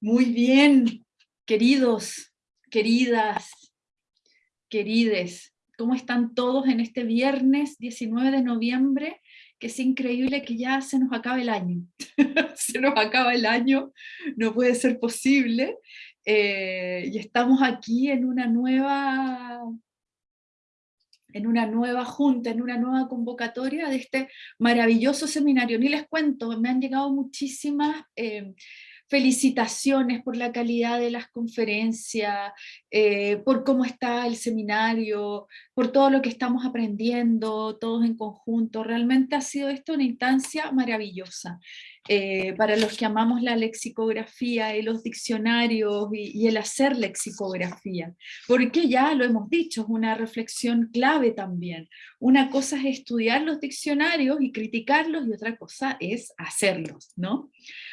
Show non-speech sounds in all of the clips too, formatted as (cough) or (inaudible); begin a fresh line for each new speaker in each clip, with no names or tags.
Muy bien, queridos, queridas, querides, ¿cómo están todos en este viernes 19 de noviembre? Que es increíble que ya se nos acaba el año. (laughs) se nos acaba el año, no puede ser posible. Eh, y estamos aquí en una nueva en una nueva junta, en una nueva convocatoria de este maravilloso seminario. Ni les cuento, me han llegado muchísimas eh, felicitaciones por la calidad de las conferencias, eh, por cómo está el seminario, por todo lo que estamos aprendiendo, todos en conjunto. Realmente ha sido esto una instancia maravillosa. Eh, para los que amamos la lexicografía y los diccionarios y, el hacer lexicografía, porque ya lo hemos dicho, es una reflexión clave también. Una cosa es estudiar los diccionarios y criticarlos y otra cosa es hacerlos, ¿no?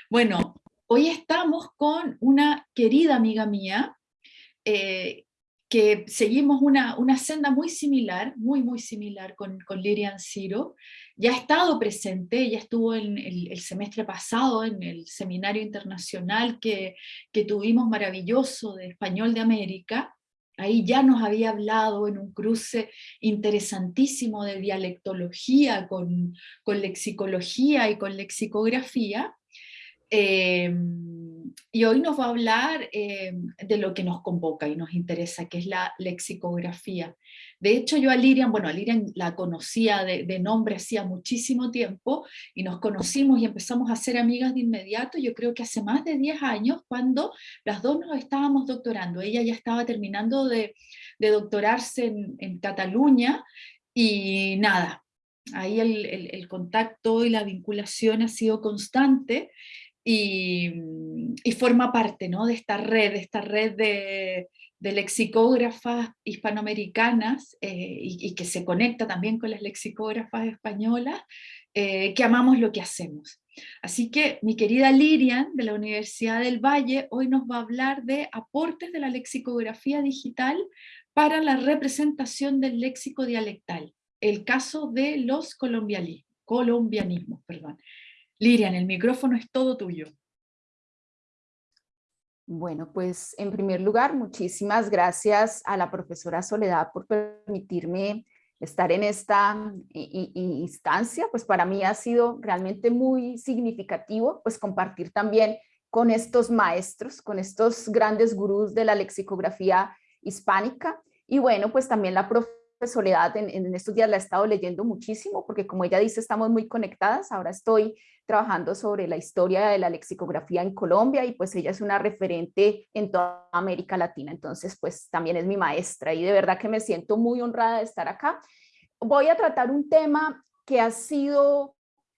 Bueno, Hoy estamos con una querida amiga mía, eh, que seguimos una, senda muy similar, muy muy similar con, Lirian Ciro, ya ha estado presente, ya estuvo en el, semestre pasado en el seminario internacional que, que, tuvimos maravilloso de Español de América, ahí ya nos había hablado en un cruce interesantísimo de dialectología con, con lexicología y con lexicografía, Em, y hoy nos va a hablar em, de lo que nos convoca y nos interesa, que es la lexicografía. De hecho, yo a Lirian, bueno, a Lirian la conocía de, nombre hacía muchísimo tiempo, y nos conocimos y empezamos a ser amigas de inmediato, yo creo que hace más de 10 años, cuando las dos nos estábamos doctorando. Ella ya estaba terminando de, doctorarse en, en Cataluña, y nada, ahí el, el, contacto y la vinculación ha sido constante, y, forma parte ¿no? de esta red, de esta red de, lexicógrafas hispanoamericanas eh, y, que se conecta también con las lexicógrafas españolas, eh, que amamos lo que hacemos. Así que mi querida Lirian de la Universidad del Valle hoy nos va a hablar de aportes de la lexicografía digital para la representación del léxico dialectal, el caso de los colombianismos. Perdón. Lirian, el micrófono es todo tuyo.
Bueno, pues en primer lugar, muchísimas gracias a la profesora Soledad por permitirme estar en esta instancia, pues para mí ha sido realmente muy significativo pues compartir también con estos maestros, con estos grandes gurús de la lexicografía hispánica y bueno, pues también la profesora Soledad en, estos días la he estado leyendo muchísimo porque como ella dice estamos muy conectadas, ahora estoy trabajando sobre la historia de la lexicografía en Colombia y pues ella es una referente en toda América Latina, entonces pues también es mi maestra y de verdad que me siento muy honrada de estar acá. Voy a tratar un tema que ha sido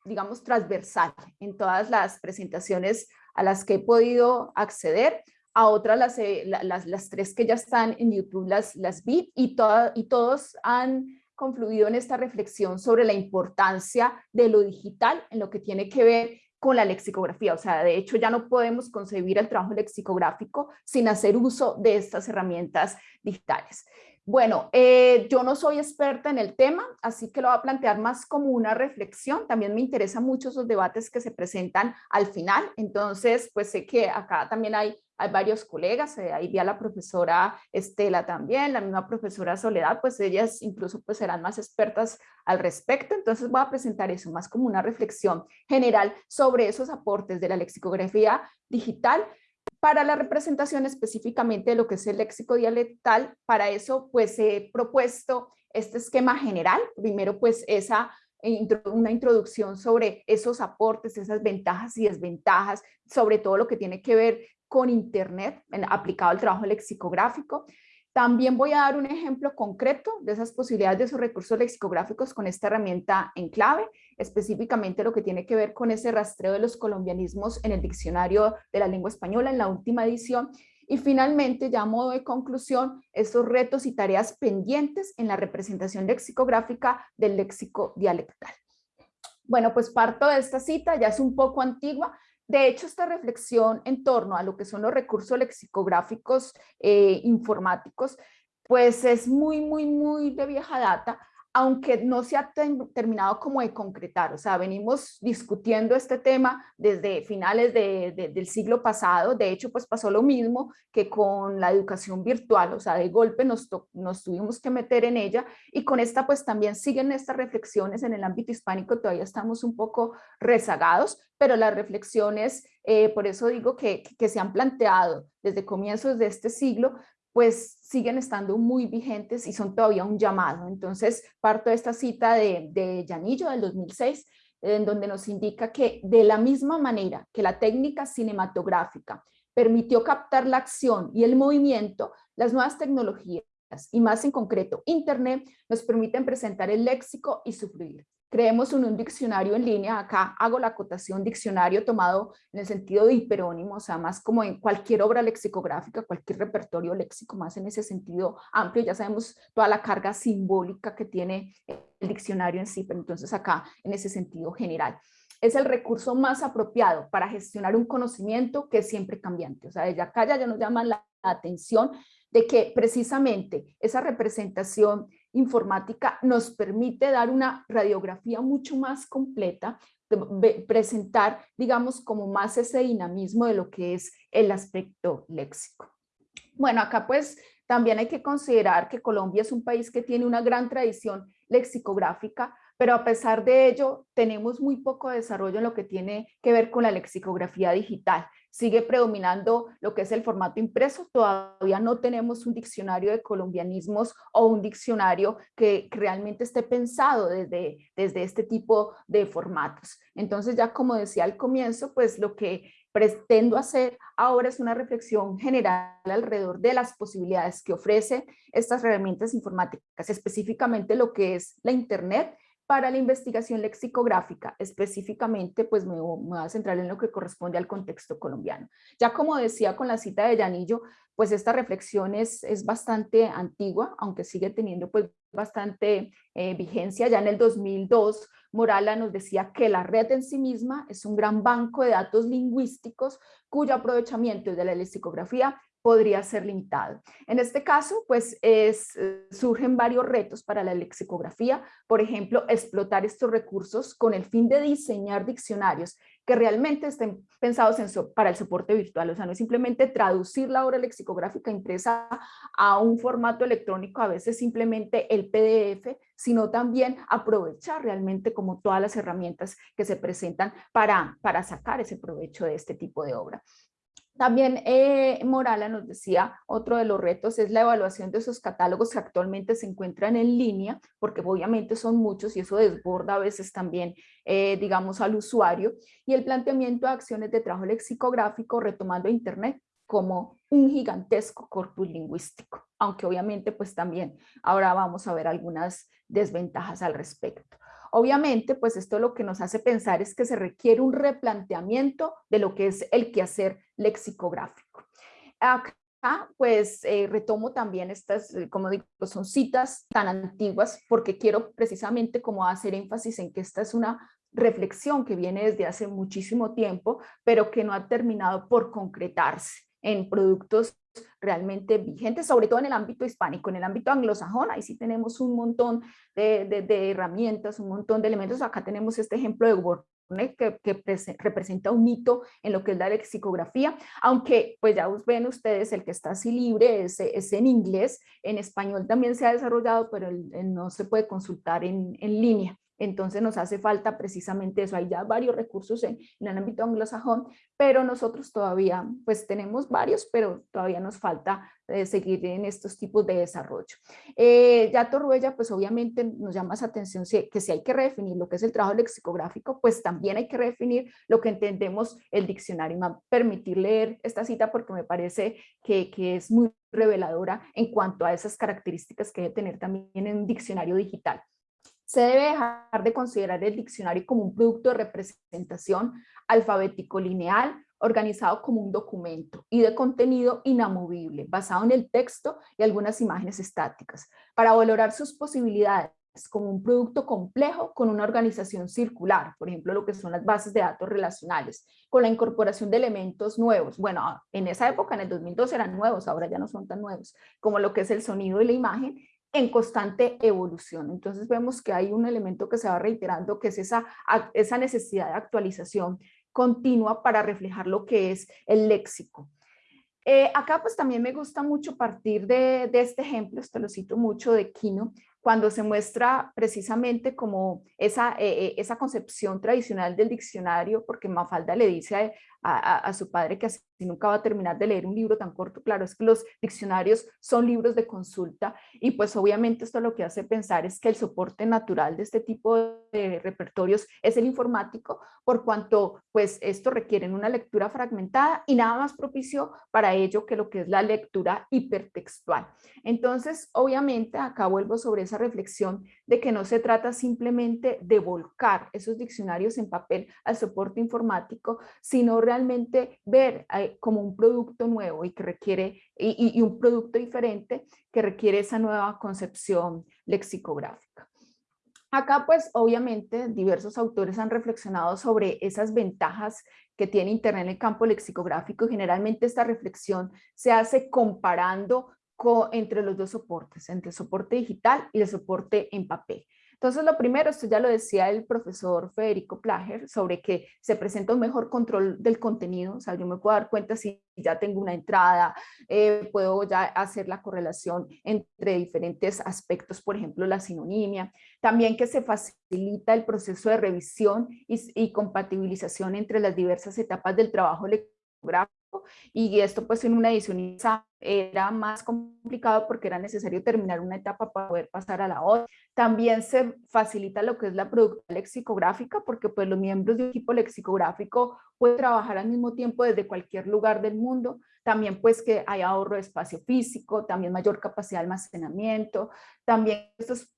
digamos transversal en todas las presentaciones a las que he podido acceder, a otras, las, las, las, tres que ya están en YouTube, las, las vi y, y todos han confluido en esta reflexión sobre la importancia de lo digital en lo que tiene que ver con la lexicografía. O sea, de hecho ya no podemos concebir el trabajo lexicográfico sin hacer uso de estas herramientas digitales. Bueno, eh, yo no soy experta en el tema, así que lo voy a plantear más como una reflexión. También me interesan mucho esos debates que se presentan al final. Entonces, pues sé que acá también hay, hay varios colegas, eh, ahí vi a la profesora Estela también, la misma profesora Soledad, pues ellas incluso pues serán más expertas al respecto. Entonces voy a presentar eso más como una reflexión general sobre esos aportes de la lexicografía digital para la representación específicamente de lo que es el léxico dialectal, para eso pues he propuesto este esquema general, primero pues esa una introducción sobre esos aportes, esas ventajas y desventajas, sobre todo lo que tiene que ver con Internet aplicado al trabajo lexicográfico. También voy a dar un ejemplo concreto de esas posibilidades de esos recursos lexicográficos con esta herramienta en clave, específicamente lo que tiene que ver con ese rastreo de los colombianismos en el diccionario de la lengua española en la última edición. Y finalmente, ya a modo de conclusión, esos retos y tareas pendientes en la representación lexicográfica del léxico dialectal. Bueno, pues parto de esta cita, ya es un poco antigua, de hecho, esta reflexión en torno a lo que son los recursos lexicográficos eh, informáticos, pues es muy, muy, muy de vieja data, aunque no se ha terminado como de concretar, o sea, venimos discutiendo este tema desde finales del siglo pasado, de hecho, pues pasó lo mismo que con la educación virtual, o sea, de golpe nos, tuvimos que meter en ella. Y con esta pues también siguen estas reflexiones en el ámbito hispánico, todavía estamos un poco rezagados, pero las reflexiones, eh, por eso digo que se han planteado desde comienzos de este siglo, pues siguen estando muy vigentes y son todavía un llamado. Entonces, parto de esta cita de, de Llanillo del 2006, en donde nos indica que de la misma manera que la técnica cinematográfica permitió captar la acción y el movimiento, las nuevas tecnologías y más en concreto Internet nos permiten presentar el léxico y su. Creemos un, diccionario en línea, acá hago la acotación diccionario tomado en el sentido de hiperónimo, o sea, más como en cualquier obra lexicográfica, cualquier repertorio léxico, más en ese sentido amplio, ya sabemos toda la carga simbólica que tiene el diccionario en sí, pero entonces acá en ese sentido general. Es el recurso más apropiado para gestionar un conocimiento que es siempre cambiante, o sea, desde acá ya nos llaman la atención de que precisamente esa representación informática nos permite dar una radiografía mucho más completa, de presentar, digamos, como más ese dinamismo de lo que es el aspecto léxico. Bueno, acá pues también hay que considerar que Colombia es un país que tiene una gran tradición lexicográfica, pero a pesar de ello tenemos muy poco desarrollo en lo que tiene que ver con la lexicografía digital sigue predominando lo que es el formato impreso, todavía no tenemos un diccionario de colombianismos o un diccionario que, realmente esté pensado desde, desde este tipo de formatos. Entonces ya como decía al comienzo, pues lo que pretendo hacer ahora es una reflexión general alrededor de las posibilidades que ofrece estas herramientas informáticas, específicamente lo que es la internet para la investigación lexicográfica, específicamente, pues me, voy a centrar en lo que corresponde al contexto colombiano. Ya como decía con la cita de Llanillo, pues esta reflexión es, es bastante antigua, aunque sigue teniendo pues bastante eh, vigencia. Ya en el 2002, Morala nos decía que la red en sí misma es un gran banco de datos lingüísticos cuyo aprovechamiento de la lexicografía podría ser limitado. En este caso, pues es, eh, surgen varios retos para la lexicografía, por ejemplo, explotar estos recursos con el fin de diseñar diccionarios que realmente estén pensados en para el soporte virtual, o sea, no es simplemente traducir la obra lexicográfica impresa a un formato electrónico, a veces simplemente el PDF, sino también aprovechar realmente como todas las herramientas que se presentan para, para sacar ese provecho de este tipo de obra. También eh, Morala nos decía, otro de los retos es la evaluación de esos catálogos que actualmente se encuentran en línea, porque obviamente son muchos y eso desborda a veces también, eh, digamos, al usuario, y el planteamiento de acciones de trabajo lexicográfico retomando Internet como un gigantesco corpus lingüístico, aunque obviamente pues también ahora vamos a ver algunas desventajas al respecto. Obviamente, pues esto lo que nos hace pensar es que se requiere un replanteamiento de lo que es el quehacer lexicográfico. Acá, pues eh, retomo también estas, eh, como digo, son citas tan antiguas porque quiero precisamente como hacer énfasis en que esta es una reflexión que viene desde hace muchísimo tiempo, pero que no ha terminado por concretarse en productos realmente vigentes, sobre todo en el ámbito hispánico, en el ámbito anglosajón, ahí sí tenemos un montón de, herramientas, un montón de elementos, acá tenemos este ejemplo de Word que, que representa un mito en lo que es la lexicografía, aunque pues ya ven ustedes el que está así libre es, es en inglés, en español también se ha desarrollado, pero no se puede consultar en, en línea. Entonces nos hace falta precisamente eso. Hay ya varios recursos en, el ámbito anglosajón, pero nosotros todavía pues tenemos varios, pero todavía nos falta eh, seguir en estos tipos de desarrollo. Eh, ya Torruella pues obviamente nos llama esa atención que si hay que redefinir lo que es el trabajo lexicográfico, pues también hay que redefinir lo que entendemos el diccionario. Me va a permitir leer esta cita porque me parece que, que es muy reveladora en cuanto a esas características que debe tener también en un diccionario digital. Se debe dejar de considerar el diccionario como un producto de representación alfabético lineal, organizado como un documento y de contenido inamovible, basado en el texto y algunas imágenes estáticas, para valorar sus posibilidades como un producto complejo con una organización circular, por ejemplo, lo que son las bases de datos relacionales, con la incorporación de elementos nuevos. Bueno, en esa época, en el 2002, eran nuevos, ahora ya no son tan nuevos, como lo que es el sonido y la imagen, en constante evolución. Entonces vemos que hay un elemento que se va reiterando, que es esa, esa necesidad de actualización continua para reflejar lo que es el léxico. Eh, acá pues también me gusta mucho partir de, de, este ejemplo, esto lo cito mucho de Kino, cuando se muestra precisamente como esa, eh, eh, esa concepción tradicional del diccionario, porque Mafalda le dice a, a, su padre que así nunca va a terminar de leer un libro tan corto, claro, es que los diccionarios son libros de consulta y pues obviamente esto lo que hace pensar es que el soporte natural de este tipo de repertorios es el informático, por cuanto pues esto requiere una lectura fragmentada y nada más propicio para ello que lo que es la lectura hipertextual. Entonces, obviamente, acá vuelvo sobre esa reflexión de que no se trata simplemente de volcar esos diccionarios en papel al soporte informático, sino realmente ver eh, como un producto nuevo y que requiere, y, un producto diferente que requiere esa nueva concepción lexicográfica. Acá pues obviamente diversos autores han reflexionado sobre esas ventajas que tiene Internet en el campo lexicográfico generalmente esta reflexión se hace comparando entre los dos soportes, entre el soporte digital y el soporte en papel. Entonces, lo primero, esto ya lo decía el profesor Federico Plager, sobre que se presenta un mejor control del contenido, o sea, yo me puedo dar cuenta si ya tengo una entrada, eh, puedo ya hacer la correlación entre diferentes aspectos, por ejemplo, la sinonimia, también que se facilita el proceso de revisión y, y compatibilización entre las diversas etapas del trabajo lectográfico y esto pues en una edición era más complicado porque era necesario terminar una etapa para poder pasar a la otra. También se facilita lo que es la producción lexicográfica porque pues los miembros de un equipo lexicográfico pueden trabajar al mismo tiempo desde cualquier lugar del mundo. También pues que hay ahorro de espacio físico, también mayor capacidad de almacenamiento, también estos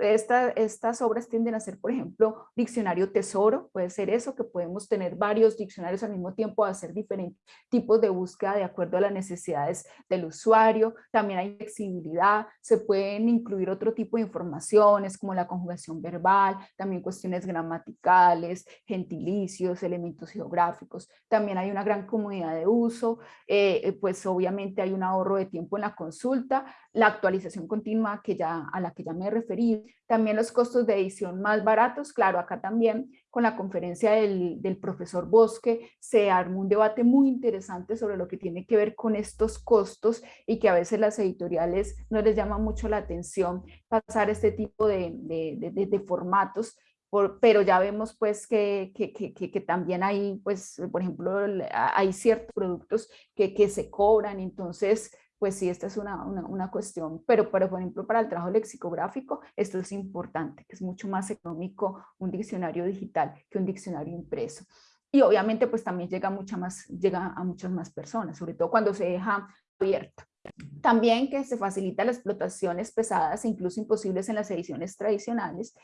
estas obras tienden a ser, por ejemplo, diccionario tesoro, puede ser eso, que podemos tener varios diccionarios al mismo tiempo, hacer diferentes tipos de búsqueda de acuerdo a las necesidades del usuario, también hay flexibilidad, se pueden incluir otro tipo de informaciones como la conjugación verbal, también cuestiones gramaticales, gentilicios, elementos geográficos, también hay una gran comunidad de uso, eh, eh, pues obviamente hay un ahorro de tiempo en la consulta, la actualización continua que ya, a la que ya me referí, también los costos de edición más baratos, claro, acá también con la conferencia del, profesor Bosque se armó un debate muy interesante sobre lo que tiene que ver con estos costos y que a veces las editoriales no les llama mucho la atención pasar este tipo de, formatos pero ya vemos pues que, que, también hay, pues, por ejemplo, hay ciertos productos que se cobran, entonces pues sí, esta es una, una, cuestión, pero, pero por ejemplo para el trabajo lexicográfico esto es importante, que es mucho más económico un diccionario digital que un diccionario impreso. Y obviamente pues también llega, mucha más, llega a muchas más personas, sobre todo cuando se deja abierto. También que se facilita las explotaciones pesadas e incluso imposibles en las ediciones tradicionales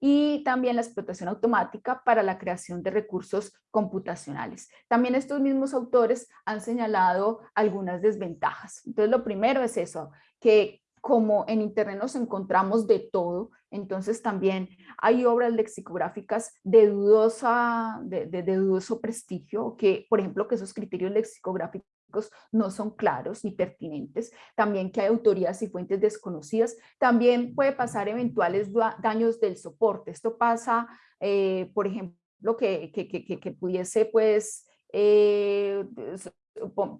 y también la explotación automática para la creación de recursos computacionales. También estos mismos autores han señalado algunas desventajas. Entonces lo primero es eso, que como en internet nos encontramos de todo, entonces también hay obras lexicográficas de, dudosa, de, de dudoso prestigio, que por ejemplo que esos criterios lexicográficos no son claros ni pertinentes, también que hay autorías y fuentes desconocidas, también puede pasar eventuales daños del soporte. Esto pasa, eh, por ejemplo, que, que, que, que pudiese pues, eh,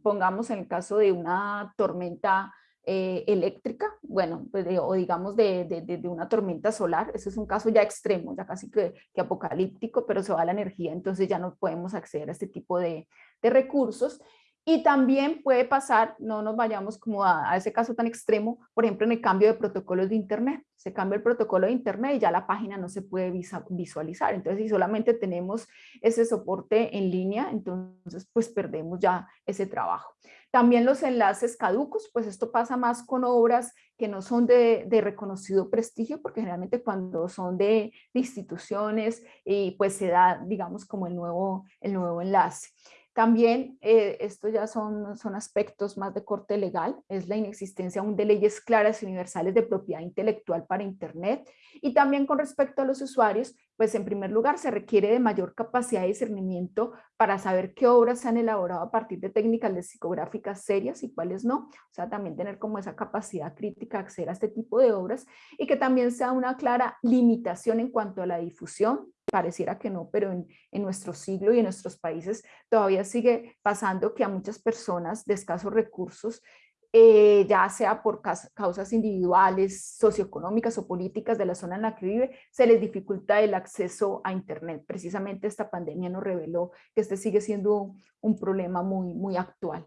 pongamos en el caso de una tormenta eh, eléctrica, bueno, pues o digamos de, de, de, una tormenta solar, ese es un caso ya extremo, ya casi que, que, apocalíptico, pero se va la energía, entonces ya no podemos acceder a este tipo de, de recursos. Y también puede pasar, no nos vayamos como a, ese caso tan extremo, por ejemplo en el cambio de protocolos de internet. Se cambia el protocolo de internet y ya la página no se puede visualizar. Entonces si solamente tenemos ese soporte en línea, entonces pues perdemos ya ese trabajo. También los enlaces caducos, pues esto pasa más con obras que no son de, reconocido prestigio, porque generalmente cuando son de, de instituciones, y pues se da, digamos, como el nuevo, el nuevo enlace. También, eh, esto ya son, son aspectos más de corte legal, es la inexistencia aún de leyes claras y universales de propiedad intelectual para Internet. Y también con respecto a los usuarios, pues en primer lugar se requiere de mayor capacidad de discernimiento para saber qué obras se han elaborado a partir de técnicas lexicográficas serias y cuáles no. O sea, también tener como esa capacidad crítica de acceder a este tipo de obras y que también sea una clara limitación en cuanto a la difusión. Pareciera que no, pero en, en nuestro siglo y en nuestros países todavía sigue pasando que a muchas personas de escasos recursos eh, ya sea por causas individuales, socioeconómicas o políticas de la zona en la que vive, se les dificulta el acceso a Internet. Precisamente esta pandemia nos reveló que este sigue siendo un problema muy, muy actual.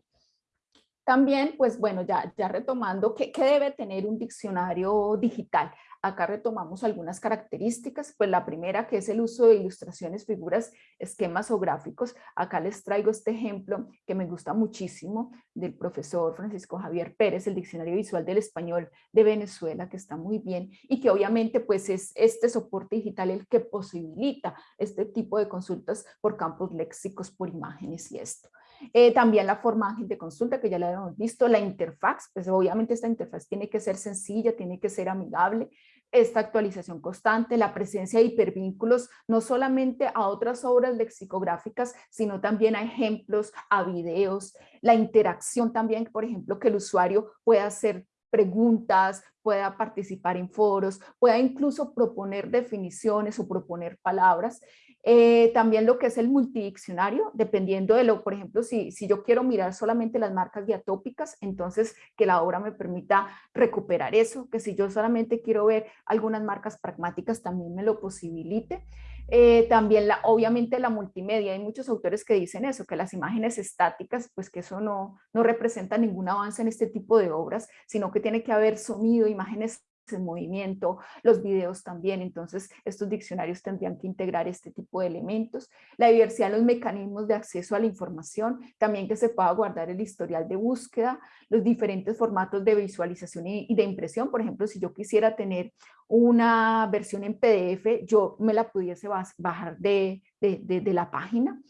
También, pues bueno, ya, ya retomando, ¿qué, ¿qué debe tener un diccionario digital? Acá retomamos algunas características, pues la primera que es el uso de ilustraciones, figuras, esquemas o gráficos. Acá les traigo este ejemplo que me gusta muchísimo del profesor Francisco Javier Pérez, el Diccionario Visual del Español de Venezuela, que está muy bien y que obviamente pues es este soporte digital el que posibilita este tipo de consultas por campos léxicos, por imágenes y esto. Eh, también la forma de consulta que ya la hemos visto, la interfaz, pues obviamente esta interfaz tiene que ser sencilla, tiene que ser amigable, esta actualización constante, la presencia de hipervínculos, no solamente a otras obras lexicográficas, sino también a ejemplos, a videos, la interacción también, por ejemplo, que el usuario pueda hacer preguntas, pueda participar en foros, pueda incluso proponer definiciones o proponer palabras. Eh, también lo que es el multidiccionario, dependiendo de lo, por ejemplo, si, si yo quiero mirar solamente las marcas diatópicas, entonces que la obra me permita recuperar eso, que si yo solamente quiero ver algunas marcas pragmáticas, también me lo posibilite. Eh, también la, obviamente la multimedia, hay muchos autores que dicen eso, que las imágenes estáticas, pues que eso no, no representa ningún avance en este tipo de obras, sino que tiene que haber sonido, imágenes en movimiento, los videos también, entonces estos diccionarios tendrían que integrar este tipo de elementos. La diversidad en los mecanismos de acceso a la información, también que se pueda guardar el historial de búsqueda, los diferentes formatos de visualización y, de impresión, por ejemplo, si yo quisiera tener una versión en PDF, yo me la pudiese bajar de, de la página.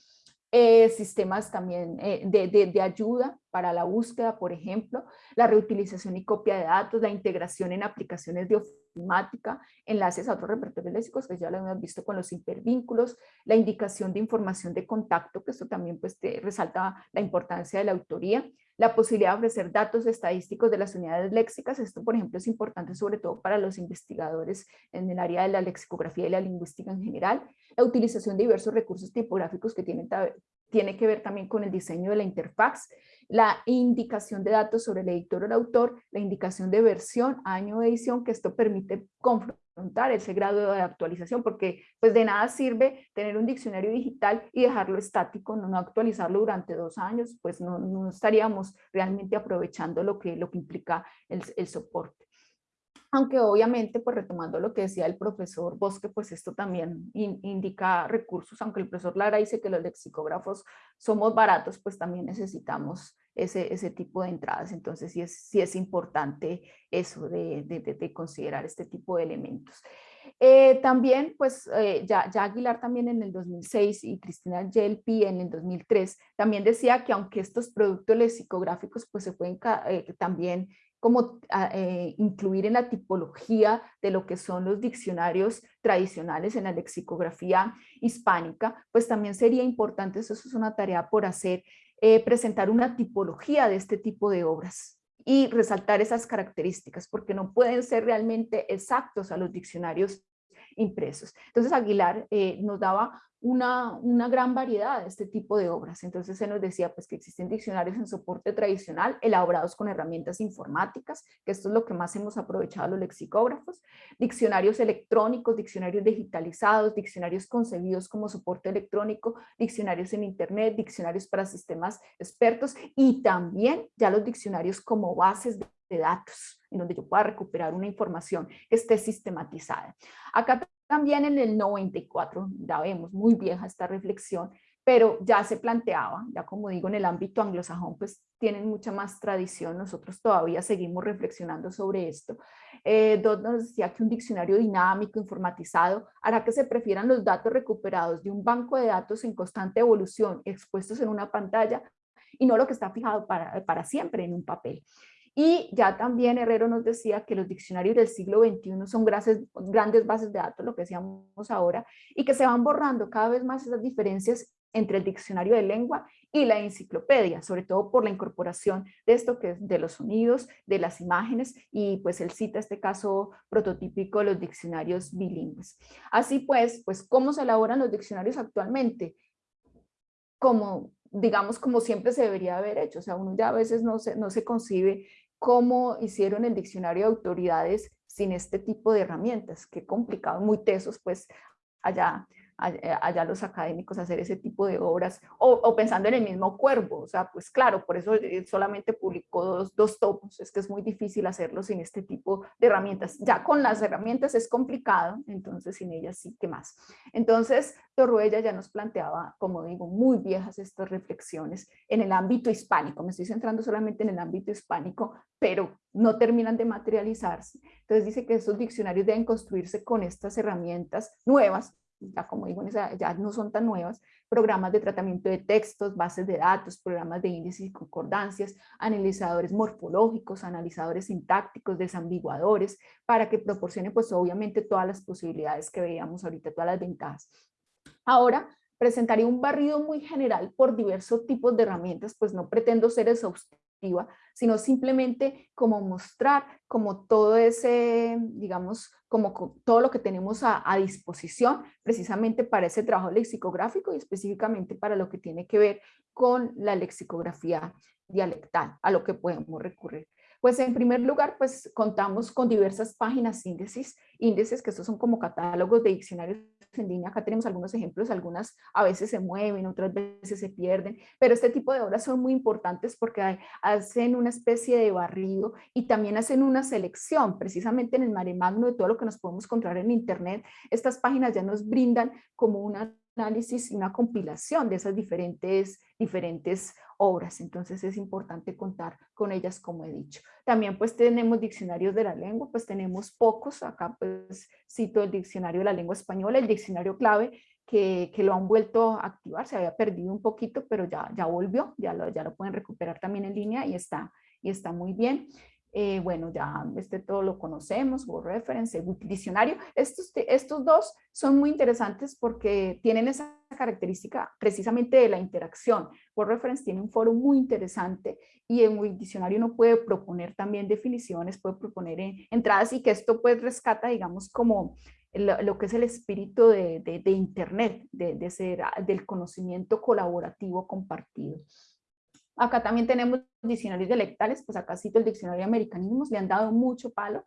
Eh, sistemas también eh, de, de, ayuda para la búsqueda, por ejemplo, la reutilización y copia de datos, la integración en aplicaciones de ofimática, enlaces a otros repertorios léxicos, que ya lo hemos visto con los hipervínculos, la indicación de información de contacto, que esto también pues, resalta la importancia de la autoría, la posibilidad de ofrecer datos estadísticos de las unidades léxicas, esto por ejemplo es importante sobre todo para los investigadores en el área de la lexicografía y la lingüística en general, la utilización de diversos recursos tipográficos que tienen, tiene que ver también con el diseño de la interfaz, la indicación de datos sobre el editor o el autor, la indicación de versión, año de edición, que esto permite ese grado de actualización, porque pues de nada sirve tener un diccionario digital y dejarlo estático, no, actualizarlo durante dos años, pues no, no, estaríamos realmente aprovechando lo que, lo que implica el, el soporte. Aunque obviamente, pues retomando lo que decía el profesor Bosque, pues esto también indica recursos, aunque el profesor Lara dice que los lexicógrafos somos baratos, pues también necesitamos ese, ese tipo de entradas, entonces sí es, sí es importante eso de, de, considerar este tipo de elementos. Eh, también, pues eh, ya, ya, Aguilar también en el 2006 y Cristina Yelpi en el 2003 también decía que aunque estos productos lexicográficos pues se pueden eh, también como ah, incluir en la tipología de lo que son los diccionarios tradicionales en la lexicografía hispánica, pues también sería importante, eso es una tarea por hacer, eh, presentar una tipología de este tipo de obras y resaltar esas características, porque no pueden ser realmente exactos a los diccionarios impresos. Entonces Aguilar eh, nos daba una, una, gran variedad de este tipo de obras. Entonces se nos decía pues, que existen diccionarios en soporte tradicional elaborados con herramientas informáticas, que esto es lo que más hemos aprovechado los lexicógrafos, diccionarios electrónicos, diccionarios digitalizados, diccionarios concebidos como soporte electrónico, diccionarios en internet, diccionarios para sistemas expertos y también ya los diccionarios como bases de datos, en donde yo pueda recuperar una información que esté sistematizada. Acá también en el 94, ya vemos, muy vieja esta reflexión, pero ya se planteaba, ya como digo, en el ámbito anglosajón, pues tienen mucha más tradición, nosotros todavía seguimos reflexionando sobre esto. Eh, nos decía que un diccionario dinámico, informatizado, hará que se prefieran los datos recuperados de un banco de datos en constante evolución, expuestos en una pantalla, y no lo que está fijado para, para siempre en un papel. Y ya también Herrero nos decía que los diccionarios del siglo XXI son grandes bases de datos, lo que decíamos ahora, y que se van borrando cada vez más esas diferencias entre el diccionario de lengua y la enciclopedia, sobre todo por la incorporación de esto que es de los sonidos, de las imágenes y pues él cita este caso prototípico de los diccionarios bilingües. Así pues, pues ¿cómo se elaboran los diccionarios actualmente? Como, digamos, como siempre se debería haber hecho, o sea, uno ya a veces no se, no se concibe cómo hicieron el diccionario de autoridades sin este tipo de herramientas, qué complicado, muy tesos pues allá allá los académicos hacer ese tipo de obras, o, pensando en el mismo Cuervo, o sea, pues claro, por eso solamente publicó dos, dos tomos, es que es muy difícil hacerlo sin este tipo de herramientas. Ya con las herramientas es complicado, entonces sin ellas sí que más. Entonces, Torruella ya nos planteaba, como digo, muy viejas estas reflexiones en el ámbito hispánico, me estoy centrando solamente en el ámbito hispánico, pero no terminan de materializarse. Entonces dice que esos diccionarios deben construirse con estas herramientas nuevas, ya como digo, ya no son tan nuevas, programas de tratamiento de textos, bases de datos, programas de índices y concordancias, analizadores morfológicos, analizadores sintácticos, desambiguadores, para que proporcione pues obviamente todas las posibilidades que veíamos ahorita, todas las ventajas. Ahora, presentaría un barrido muy general por diversos tipos de herramientas, pues no pretendo ser exhaustivo sino simplemente como mostrar como todo ese, digamos, como todo lo que tenemos a, disposición precisamente para ese trabajo lexicográfico y específicamente para lo que tiene que ver con la lexicografía dialectal, a lo que podemos recurrir. Pues en primer lugar, pues contamos con diversas páginas índices, índices que estos son como catálogos de diccionarios en línea. Acá tenemos algunos ejemplos, algunas a veces se mueven, otras veces se pierden, pero este tipo de obras son muy importantes porque hacen una especie de barrido y también hacen una selección, precisamente en el mare magno de todo lo que nos podemos encontrar en internet. Estas páginas ya nos brindan como una análisis y una compilación de esas diferentes, diferentes obras, entonces es importante contar con ellas como he dicho. También pues tenemos diccionarios de la lengua, pues tenemos pocos, acá pues cito el diccionario de la lengua española, el diccionario clave que, que lo han vuelto a activar, se había perdido un poquito, pero ya, ya volvió, ya lo, ya lo pueden recuperar también en línea y está, y está muy bien. Eh, bueno, ya este todo lo conocemos, Word Reference, Google Diccionario. Estos, estos dos son muy interesantes porque tienen esa característica precisamente de la interacción. Word Reference tiene un foro muy interesante y en Google Diccionario uno puede proponer también definiciones, puede proponer entradas y que esto pues rescata, digamos, como lo, que es el espíritu de, Internet, de, de ser, del conocimiento colaborativo compartido. Acá también tenemos diccionarios dialectales, pues acá cito el diccionario de americanismos, le han dado mucho palo,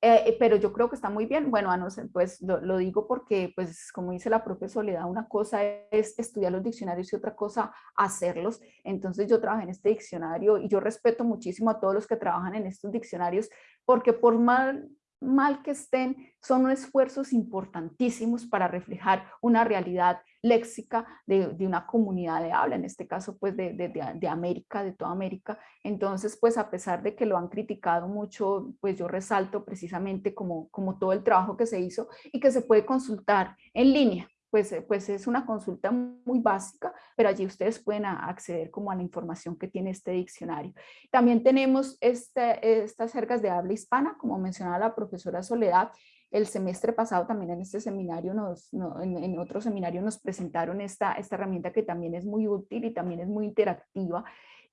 eh, eh, pero yo creo que está muy bien. Bueno, a no ser, pues lo, digo porque, pues como dice la profesora, da una cosa es estudiar los diccionarios y otra cosa hacerlos. Entonces yo trabajé en este diccionario y yo respeto muchísimo a todos los que trabajan en estos diccionarios porque por mal mal que estén, son esfuerzos importantísimos para reflejar una realidad léxica de, una comunidad de habla, en este caso pues de, de, América, de toda América. Entonces pues a pesar de que lo han criticado mucho, pues yo resalto precisamente como, como todo el trabajo que se hizo y que se puede consultar en línea pues, eh, pues es una consulta muy básica, pero allí ustedes pueden acceder como a la información que tiene este diccionario. También tenemos estas jergas de habla hispana, como mencionaba la profesora Soledad, el semestre pasado también en este seminario, nos, en, otro seminario nos presentaron esta herramienta que también es muy útil y también es muy interactiva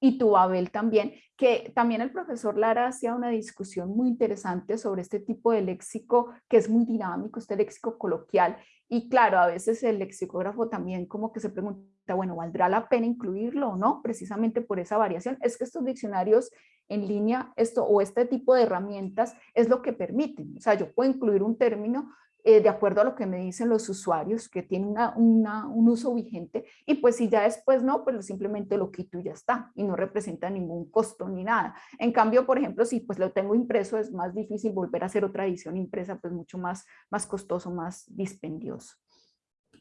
y tu Abel también, que también el profesor Lara hacía una discusión muy interesante sobre este tipo de léxico que es muy dinámico, este léxico coloquial y claro, a veces el lexicógrafo también como que se pregunta, bueno, ¿valdrá la pena incluirlo o no? Precisamente por esa variación. Es que estos diccionarios en línea esto, o este tipo de herramientas es lo que permiten. O sea, yo puedo incluir un término eh, de acuerdo a lo que me dicen los usuarios, que tiene un uso vigente, y pues si ya después no, pues simplemente lo quito y ya está, y no representa ningún costo ni nada. En cambio, por ejemplo, si pues lo tengo impreso, es más difícil volver a hacer otra edición impresa, pues mucho más, más costoso, más dispendioso.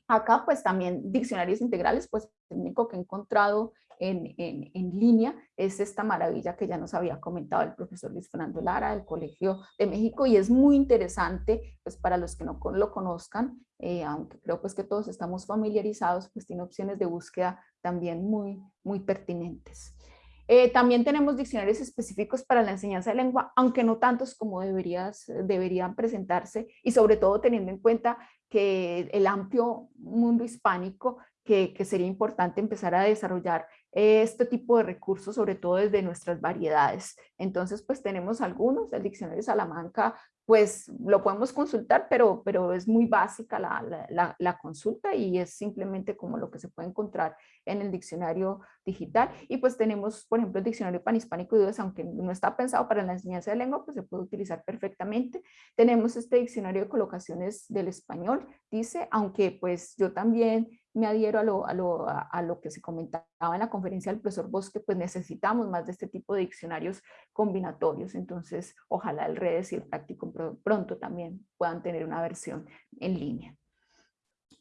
Acá pues también diccionarios integrales, pues el único que he encontrado en, en, línea es esta maravilla que ya nos había comentado el profesor Luis Fernando Lara del Colegio de México y es muy interesante pues para los que no lo conozcan, eh, aunque creo pues que todos estamos familiarizados, pues tiene opciones de búsqueda también muy, muy pertinentes. Eh, también tenemos diccionarios específicos para la enseñanza de lengua, aunque no tantos como deberías, deberían presentarse y sobre todo teniendo en cuenta que el amplio mundo hispánico que, sería importante empezar a desarrollar este tipo de recursos, sobre todo desde nuestras variedades. Entonces, pues tenemos algunos, el diccionario Salamanca pues lo podemos consultar, pero, pero es muy básica la, la, consulta y es simplemente como lo que se puede encontrar en el diccionario digital. Y pues tenemos, por ejemplo, el diccionario panhispánico de aunque no está pensado para la enseñanza de lengua, pues se puede utilizar perfectamente. Tenemos este diccionario de colocaciones del español, dice, aunque pues yo también me adhiero a lo, a, lo, a lo, que se comentaba en la conferencia del profesor Bosque, pues necesitamos más de este tipo de diccionarios combinatorios, entonces ojalá el redes y el práctico pronto también puedan tener una versión en línea.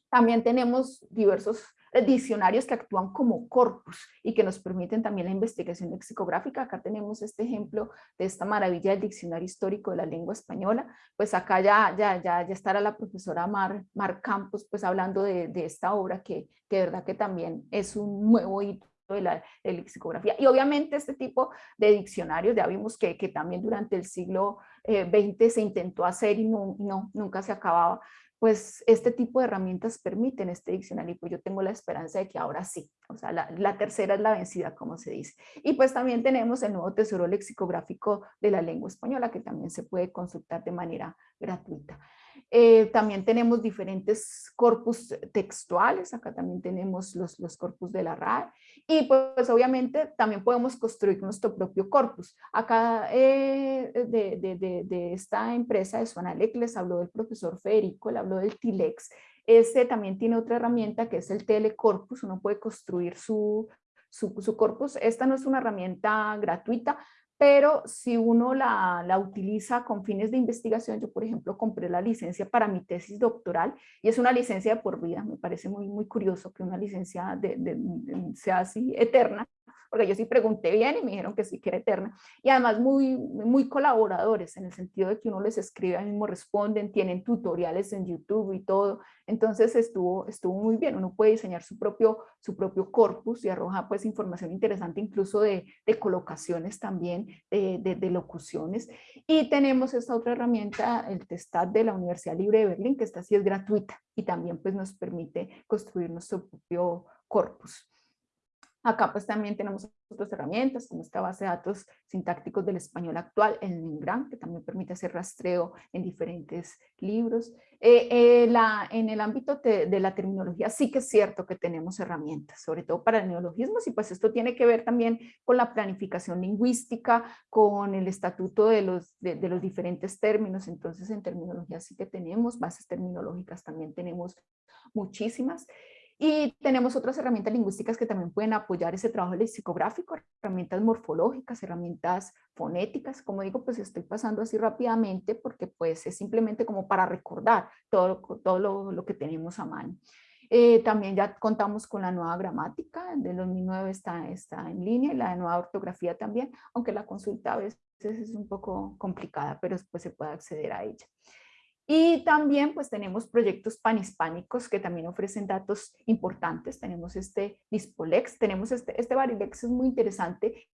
También tenemos diversos diccionarios que actúan como corpus y que nos permiten también la investigación lexicográfica. Acá tenemos este ejemplo de esta maravilla del Diccionario Histórico de la Lengua Española. Pues acá ya, ya, ya, ya estará la profesora Mar, Mar Campos pues hablando de, de esta obra que, que de verdad que también es un nuevo hito de la lexicografía. Y obviamente este tipo de diccionarios, ya vimos que, que también durante el siglo XX eh, se intentó hacer y no, no, nunca se acababa pues este tipo de herramientas permiten este diccionario y pues yo tengo la esperanza de que ahora sí, o sea, la, la, tercera es la vencida, como se dice. Y pues también tenemos el nuevo tesoro lexicográfico de la lengua española que también se puede consultar de manera gratuita. Eh, también tenemos diferentes corpus textuales, acá también tenemos los, los corpus de la RAE y pues obviamente también podemos construir nuestro propio corpus. Acá eh, de, de, de, esta empresa de Suanalec les habló del profesor Federico, le habló del TILEX. Este también tiene otra herramienta que es el telecorpus, uno puede construir su, su, su, corpus. Esta no es una herramienta gratuita, pero si uno la, la, utiliza con fines de investigación, yo por ejemplo compré la licencia para mi tesis doctoral y es una licencia de por vida, me parece muy, muy curioso que una licencia de, sea así eterna, porque yo sí pregunté bien y me dijeron que sí que era eterna, y además muy, muy colaboradores, en el sentido de que uno les escribe, al mismo responden, tienen tutoriales en YouTube y todo, entonces estuvo, estuvo muy bien, uno puede diseñar su propio, su propio corpus y arroja pues información interesante incluso de, de colocaciones también, de, de, locuciones, y tenemos esta otra herramienta, el Testat de la Universidad Libre de Berlín, que esta sí es gratuita y también pues nos permite construir nuestro propio corpus. Acá pues también tenemos otras herramientas como esta base de datos sintácticos del español actual en Ningran, que también permite hacer rastreo en diferentes libros. Eh, eh, en el ámbito de la terminología sí que es cierto que tenemos herramientas, sobre todo para neologismos, y pues esto tiene que ver también con la planificación lingüística, con el estatuto de los, de, de los diferentes términos, entonces en terminología sí que tenemos, bases terminológicas también tenemos muchísimas. Y tenemos otras herramientas lingüísticas que también pueden apoyar ese trabajo lexicográfico, herramientas morfológicas, herramientas fonéticas, como digo, pues estoy pasando así rápidamente porque pues es simplemente como para recordar todo, todo lo, lo que tenemos a mano. Eh, también ya contamos con la nueva gramática, de 2009 está, está en línea, y la nueva ortografía también, aunque la consulta a veces es un poco complicada, pero después se puede acceder a ella. Y también pues tenemos proyectos panhispánicos que también ofrecen datos importantes. Tenemos este Dispolex, tenemos este, este Barilex es muy interesante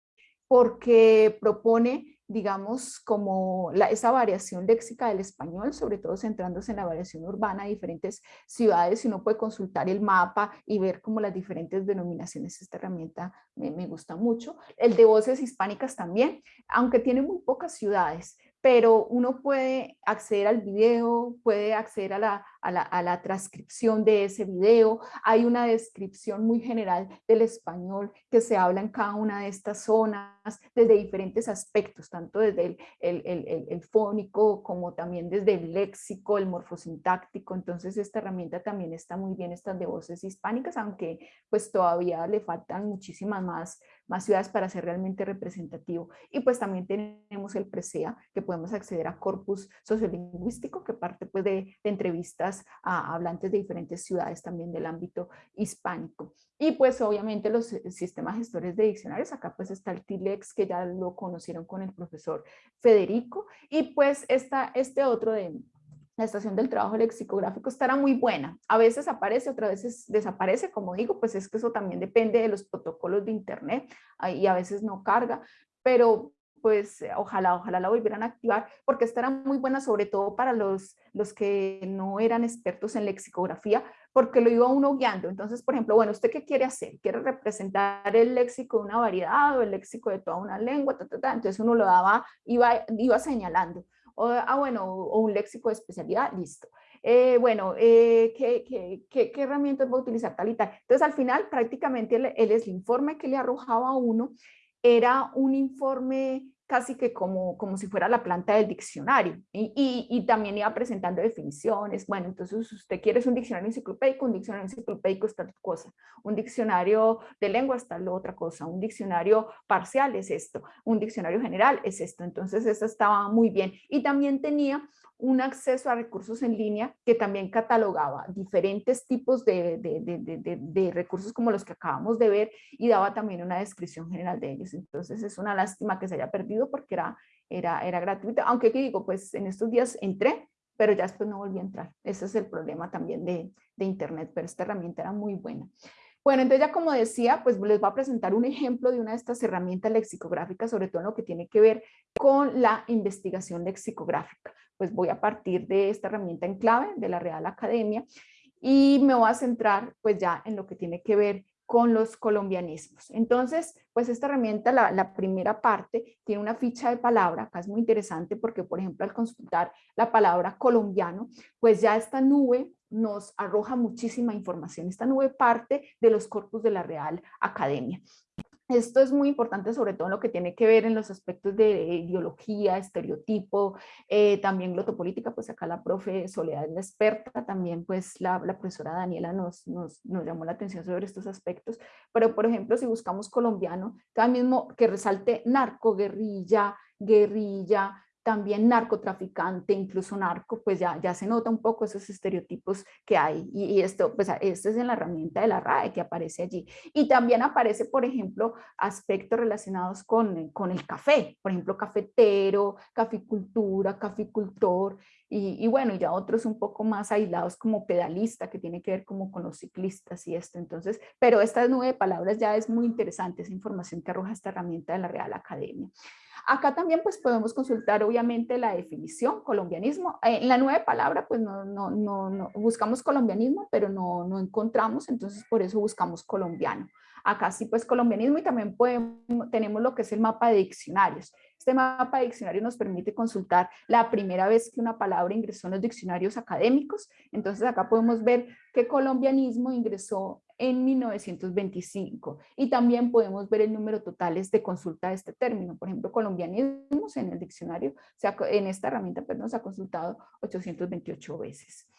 porque propone, digamos, como la, esa variación léxica del español, sobre todo centrándose en la variación urbana de diferentes ciudades, y uno puede consultar el mapa y ver como las diferentes denominaciones. Esta herramienta me, me gusta mucho. El de voces hispánicas también, aunque tiene muy pocas ciudades, pero uno puede acceder al video, puede acceder a la, a la, transcripción de ese video. Hay una descripción muy general del español que se habla en cada una de estas zonas desde diferentes aspectos, tanto desde el, fónico como también desde el léxico, el morfosintáctico. Entonces esta herramienta también está muy bien, estas de voces hispánicas, aunque pues todavía le faltan muchísimas más, más ciudades para ser realmente representativo. Y pues también tenemos el PRESEA, que podemos acceder a corpus sociolingüístico, que parte pues de entrevistas a hablantes de diferentes ciudades también del ámbito hispánico. Y pues obviamente los eh, sistemas gestores de diccionarios, acá pues está el TILEX que ya lo conocieron con el profesor Federico y pues está este otro de la estación del trabajo lexicográfico estará muy buena. A veces aparece, otras veces desaparece, como digo, pues es que eso también depende de los protocolos de internet y a veces no carga, pero pues ojalá, ojalá la volvieran a activar porque estará muy buena sobre todo para los, los que no eran expertos en lexicografía porque lo iba uno guiando. Entonces, por ejemplo, bueno, ¿usted qué quiere hacer? ¿Quiere representar el léxico de una variedad o el léxico de toda una lengua? Entonces uno lo daba, iba, iba señalando o, ah, bueno, o un léxico de especialidad, listo. Eh, bueno, eh, ¿qué, qué, qué, qué, herramientas va a utilizar tal y tal? Entonces, al final, prácticamente el, el, el informe que le arrojaba a uno era un informe casi que como, como si fuera la planta del diccionario. Y, y, y, también iba presentando definiciones, bueno, entonces usted quiere un diccionario enciclopédico, un diccionario enciclopédico es tal cosa, un diccionario de lengua es tal otra cosa, un diccionario parcial es esto, un diccionario general es esto, entonces eso estaba muy bien. Y también tenía un acceso a recursos en línea que también catalogaba diferentes tipos de, de, de, de, recursos como los que acabamos de ver y daba también una descripción general de ellos. Entonces es una lástima que se haya perdido porque era, era, era gratuito, aunque aquí digo, pues en estos días entré, pero ya después no volví a entrar. Ese es el problema también de, internet, pero esta herramienta era muy buena. Bueno, entonces ya como decía, pues les voy a presentar un ejemplo de una de estas herramientas lexicográficas, sobre todo en lo que tiene que ver con la investigación lexicográfica pues voy a partir de esta herramienta en clave de la Real Academia y me voy a centrar pues ya en lo que tiene que ver con los colombianismos. Entonces, pues esta herramienta, la, primera parte, tiene una ficha de palabra, acá es muy interesante porque, por ejemplo, al consultar la palabra colombiano, pues ya esta nube nos arroja muchísima información. Esta nube parte de los corpus de la Real Academia. Esto es muy importante, sobre todo en lo que tiene que ver en los aspectos de ideología, estereotipo, eh, también glotopolítica, pues acá la profe Soledad es la experta, también pues la, la profesora Daniela nos, nos, nos, llamó la atención sobre estos aspectos, pero por ejemplo si buscamos colombiano, cada mismo que resalte narco, guerrilla, guerrilla, también narcotraficante, incluso narco, pues ya, ya se nota un poco esos estereotipos que hay. Y, esto, pues esto es en la herramienta de la RAE que aparece allí. Y también aparece, por ejemplo, aspectos relacionados con, con el café, por ejemplo, cafetero, caficultura, caficultor, y, y, bueno, ya otros un poco más aislados como pedalista, que tiene que ver como con los ciclistas y esto. Entonces, pero esta nube de palabras ya es muy interesante, esa información que arroja esta herramienta de la Real Academia. Acá también pues podemos consultar obviamente la definición, colombianismo. En la nueva palabra pues no, no, no, no, buscamos colombianismo, pero no, no encontramos, entonces por eso buscamos colombiano. Acá sí pues colombianismo y también podemos, tenemos lo que es el mapa de diccionarios. Este mapa de diccionarios nos permite consultar la primera vez que una palabra ingresó en los diccionarios académicos. Entonces acá podemos ver que colombianismo ingresó en 1925 y también podemos ver el número totales de consulta de este término. Por ejemplo, colombianismos en el diccionario, en esta herramienta perdón, se ha consultado 828 veces.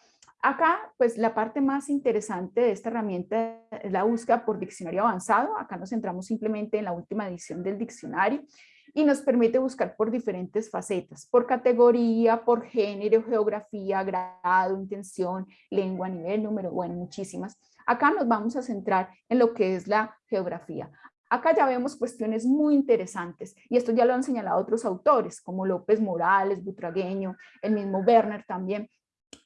Acá, pues la parte más interesante de esta herramienta es la búsqueda por diccionario avanzado. Acá nos centramos simplemente en la última edición del diccionario y nos permite buscar por diferentes facetas, por categoría, por género, geografía, grado, intención, lengua, nivel, número, bueno, muchísimas. Acá nos vamos a centrar en lo que es la geografía. Acá ya vemos cuestiones muy interesantes y esto ya lo han señalado otros autores como López Morales, Butragueño, el mismo Werner también,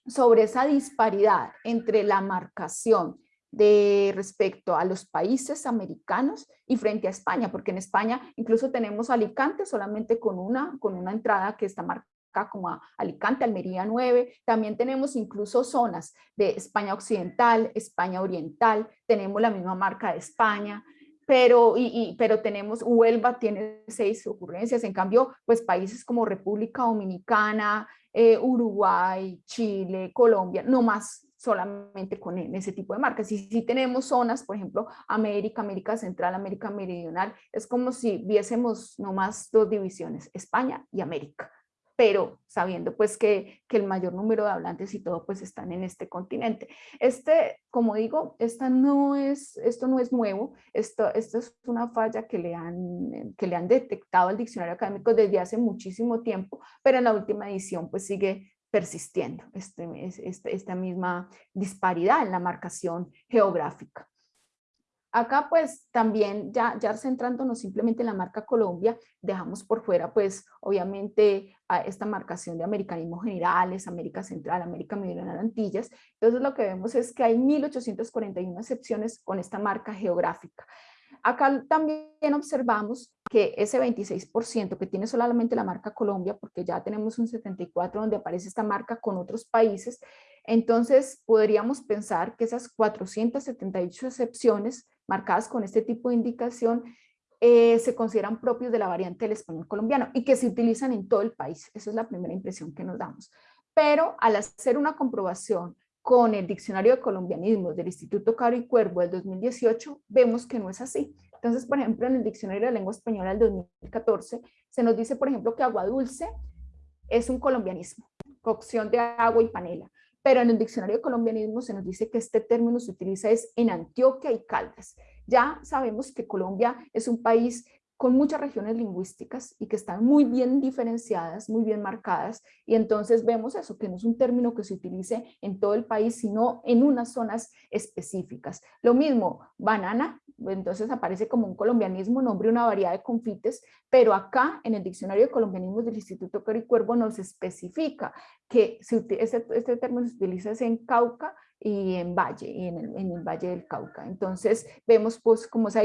sobre esa disparidad entre la marcación de respecto a los países americanos y frente a España, porque en España incluso tenemos Alicante solamente con una, con una entrada que está marcada como Alicante, Almería 9, también tenemos incluso zonas de España Occidental, España Oriental, tenemos la misma marca de España, pero, y, pero tenemos, Huelva tiene seis ocurrencias, en cambio, pues países como República Dominicana, eh, Uruguay, Chile, Colombia, no más solamente con ese tipo de marcas. Y si tenemos zonas, por ejemplo, América, América Central, América Meridional, es como si viésemos nomás dos divisiones, España y América pero sabiendo pues que, que, el mayor número de hablantes y todo pues están en este continente. Este, como digo, esta no es, esto no es nuevo, esto, esto es una falla que le, han, que le han detectado al diccionario académico desde hace muchísimo tiempo, pero en la última edición pues sigue persistiendo este, este, esta misma disparidad en la marcación geográfica. Acá pues también ya, ya centrándonos simplemente en la marca Colombia, dejamos por fuera pues obviamente a esta marcación de americanismos generales, América Central, América Meridional, Antillas. Entonces lo que vemos es que hay 1841 excepciones con esta marca geográfica. Acá también observamos que ese 26% que tiene solamente la marca Colombia, porque ya tenemos un 74 donde aparece esta marca con otros países, entonces podríamos pensar que esas 478 excepciones marcadas con este tipo de indicación eh, se consideran propios de la variante del español colombiano y que se utilizan en todo el país. Esa es la primera impresión que nos damos. Pero al hacer una comprobación con el Diccionario de Colombianismos del Instituto Caro y Cuervo del 2018, vemos que no es así. Entonces, por ejemplo, en el Diccionario de Lengua Española del 2014, se nos dice, por ejemplo, que agua dulce es un colombianismo, cocción de agua y panela. Pero en el Diccionario de Colombianismo se nos dice que este término se utiliza es en Antioquia y Caldas. Ya sabemos que Colombia es un país con muchas regiones lingüísticas y que están muy bien diferenciadas, muy bien marcadas, y entonces vemos eso, que no es un término que se utilice en todo el país, sino en unas zonas específicas. Lo mismo, banana, entonces aparece como un colombianismo, nombre una variedad de confites, pero acá en el diccionario de colombianismos del Instituto Cari Cuervo nos especifica que este, este, término se utiliza en Cauca y en Valle, y en el, Valle del Cauca. Entonces vemos pues como se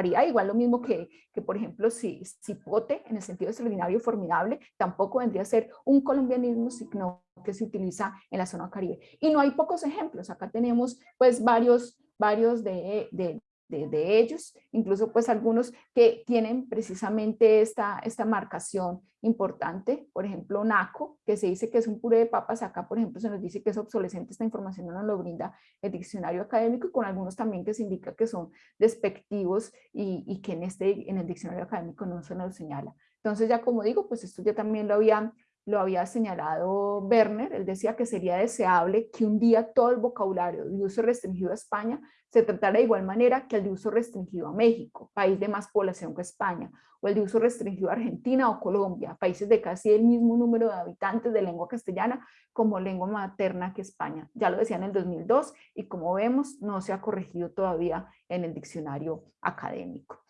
Haría igual lo mismo que, que por ejemplo, si cipote, en el sentido extraordinario formidable, tampoco vendría a ser un colombianismo, sino que se utiliza en la zona caribe. Y no hay pocos ejemplos, acá tenemos pues varios, varios de, de, de, ellos, incluso pues algunos que tienen precisamente esta, esta marcación importante, por ejemplo NACO, que se dice que es un puré de papas, acá por ejemplo se nos dice que es obsolescente, esta información no nos lo brinda el diccionario académico y con algunos también que se indica que son despectivos y, y que en, este, en el diccionario académico no se nos señala. Entonces ya como digo, pues esto ya también lo había lo había señalado Werner, él decía que sería deseable que un día todo el vocabulario de uso restringido a España se tratara de igual manera que el de uso restringido a México, país de más población que España, o el de uso restringido a Argentina o Colombia, países de casi el mismo número de habitantes de lengua castellana como lengua materna que España. Ya lo decía en el 2002 y como vemos no se ha corregido todavía en el diccionario académico.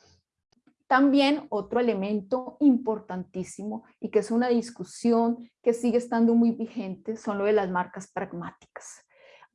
También otro elemento importantísimo y que es una discusión que sigue estando muy vigente son lo de las marcas pragmáticas.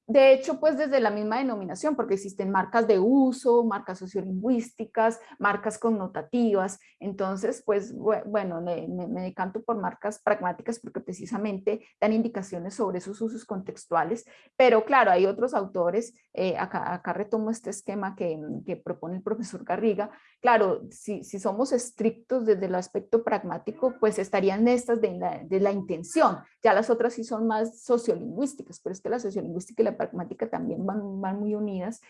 De hecho, pues desde la misma denominación, porque existen marcas de uso, marcas sociolingüísticas, marcas connotativas. Entonces, pues bueno, me, me, decanto por marcas pragmáticas porque precisamente dan indicaciones sobre esos usos contextuales. Pero claro, hay otros autores, eh, acá, acá, retomo este esquema que, que, propone el profesor Garriga. Claro, si, si, somos estrictos desde el aspecto pragmático, pues estarían estas de la, de la intención. Ya las otras sí son más sociolingüísticas, pero es que la sociolingüística y la pragmática también van, van muy unidas.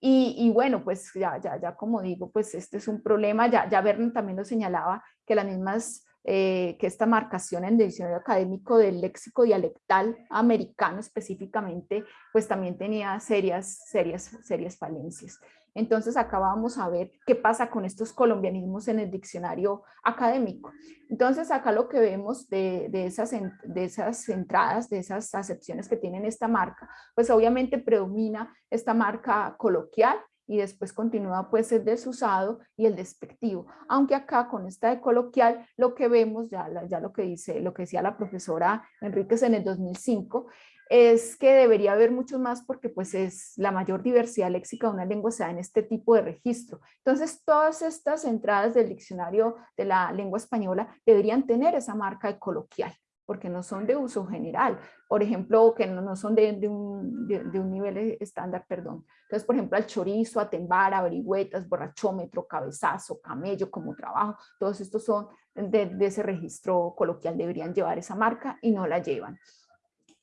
Y, y, bueno, pues ya, ya, ya como digo, pues este es un problema, ya, ya Bernie también lo señalaba, que las mismas, eh, que esta marcación en el diccionario académico del léxico dialectal americano específicamente, pues también tenía serias, serias, serias falencias. Entonces acá vamos a ver qué pasa con estos colombianismos en el diccionario académico. Entonces acá lo que vemos de, esas, de esas entradas, de esas acepciones que tienen esta marca, pues obviamente predomina esta marca coloquial, y después continúa pues el desusado y el despectivo. Aunque acá con esta de coloquial lo que vemos, ya, ya lo que dice, lo que decía la profesora Enríquez en el 2005, es que debería haber muchos más porque pues es la mayor diversidad léxica de una lengua se da en este tipo de registro. Entonces todas estas entradas del diccionario de la lengua española deberían tener esa marca de coloquial porque no son de uso general, por ejemplo, que no, son de, un, de, un, nivel estándar, perdón. Entonces, por ejemplo, al chorizo, a tembar, averigüetas, borrachómetro, cabezazo, camello como trabajo, todos estos son de, de ese registro coloquial, deberían llevar esa marca y no la llevan.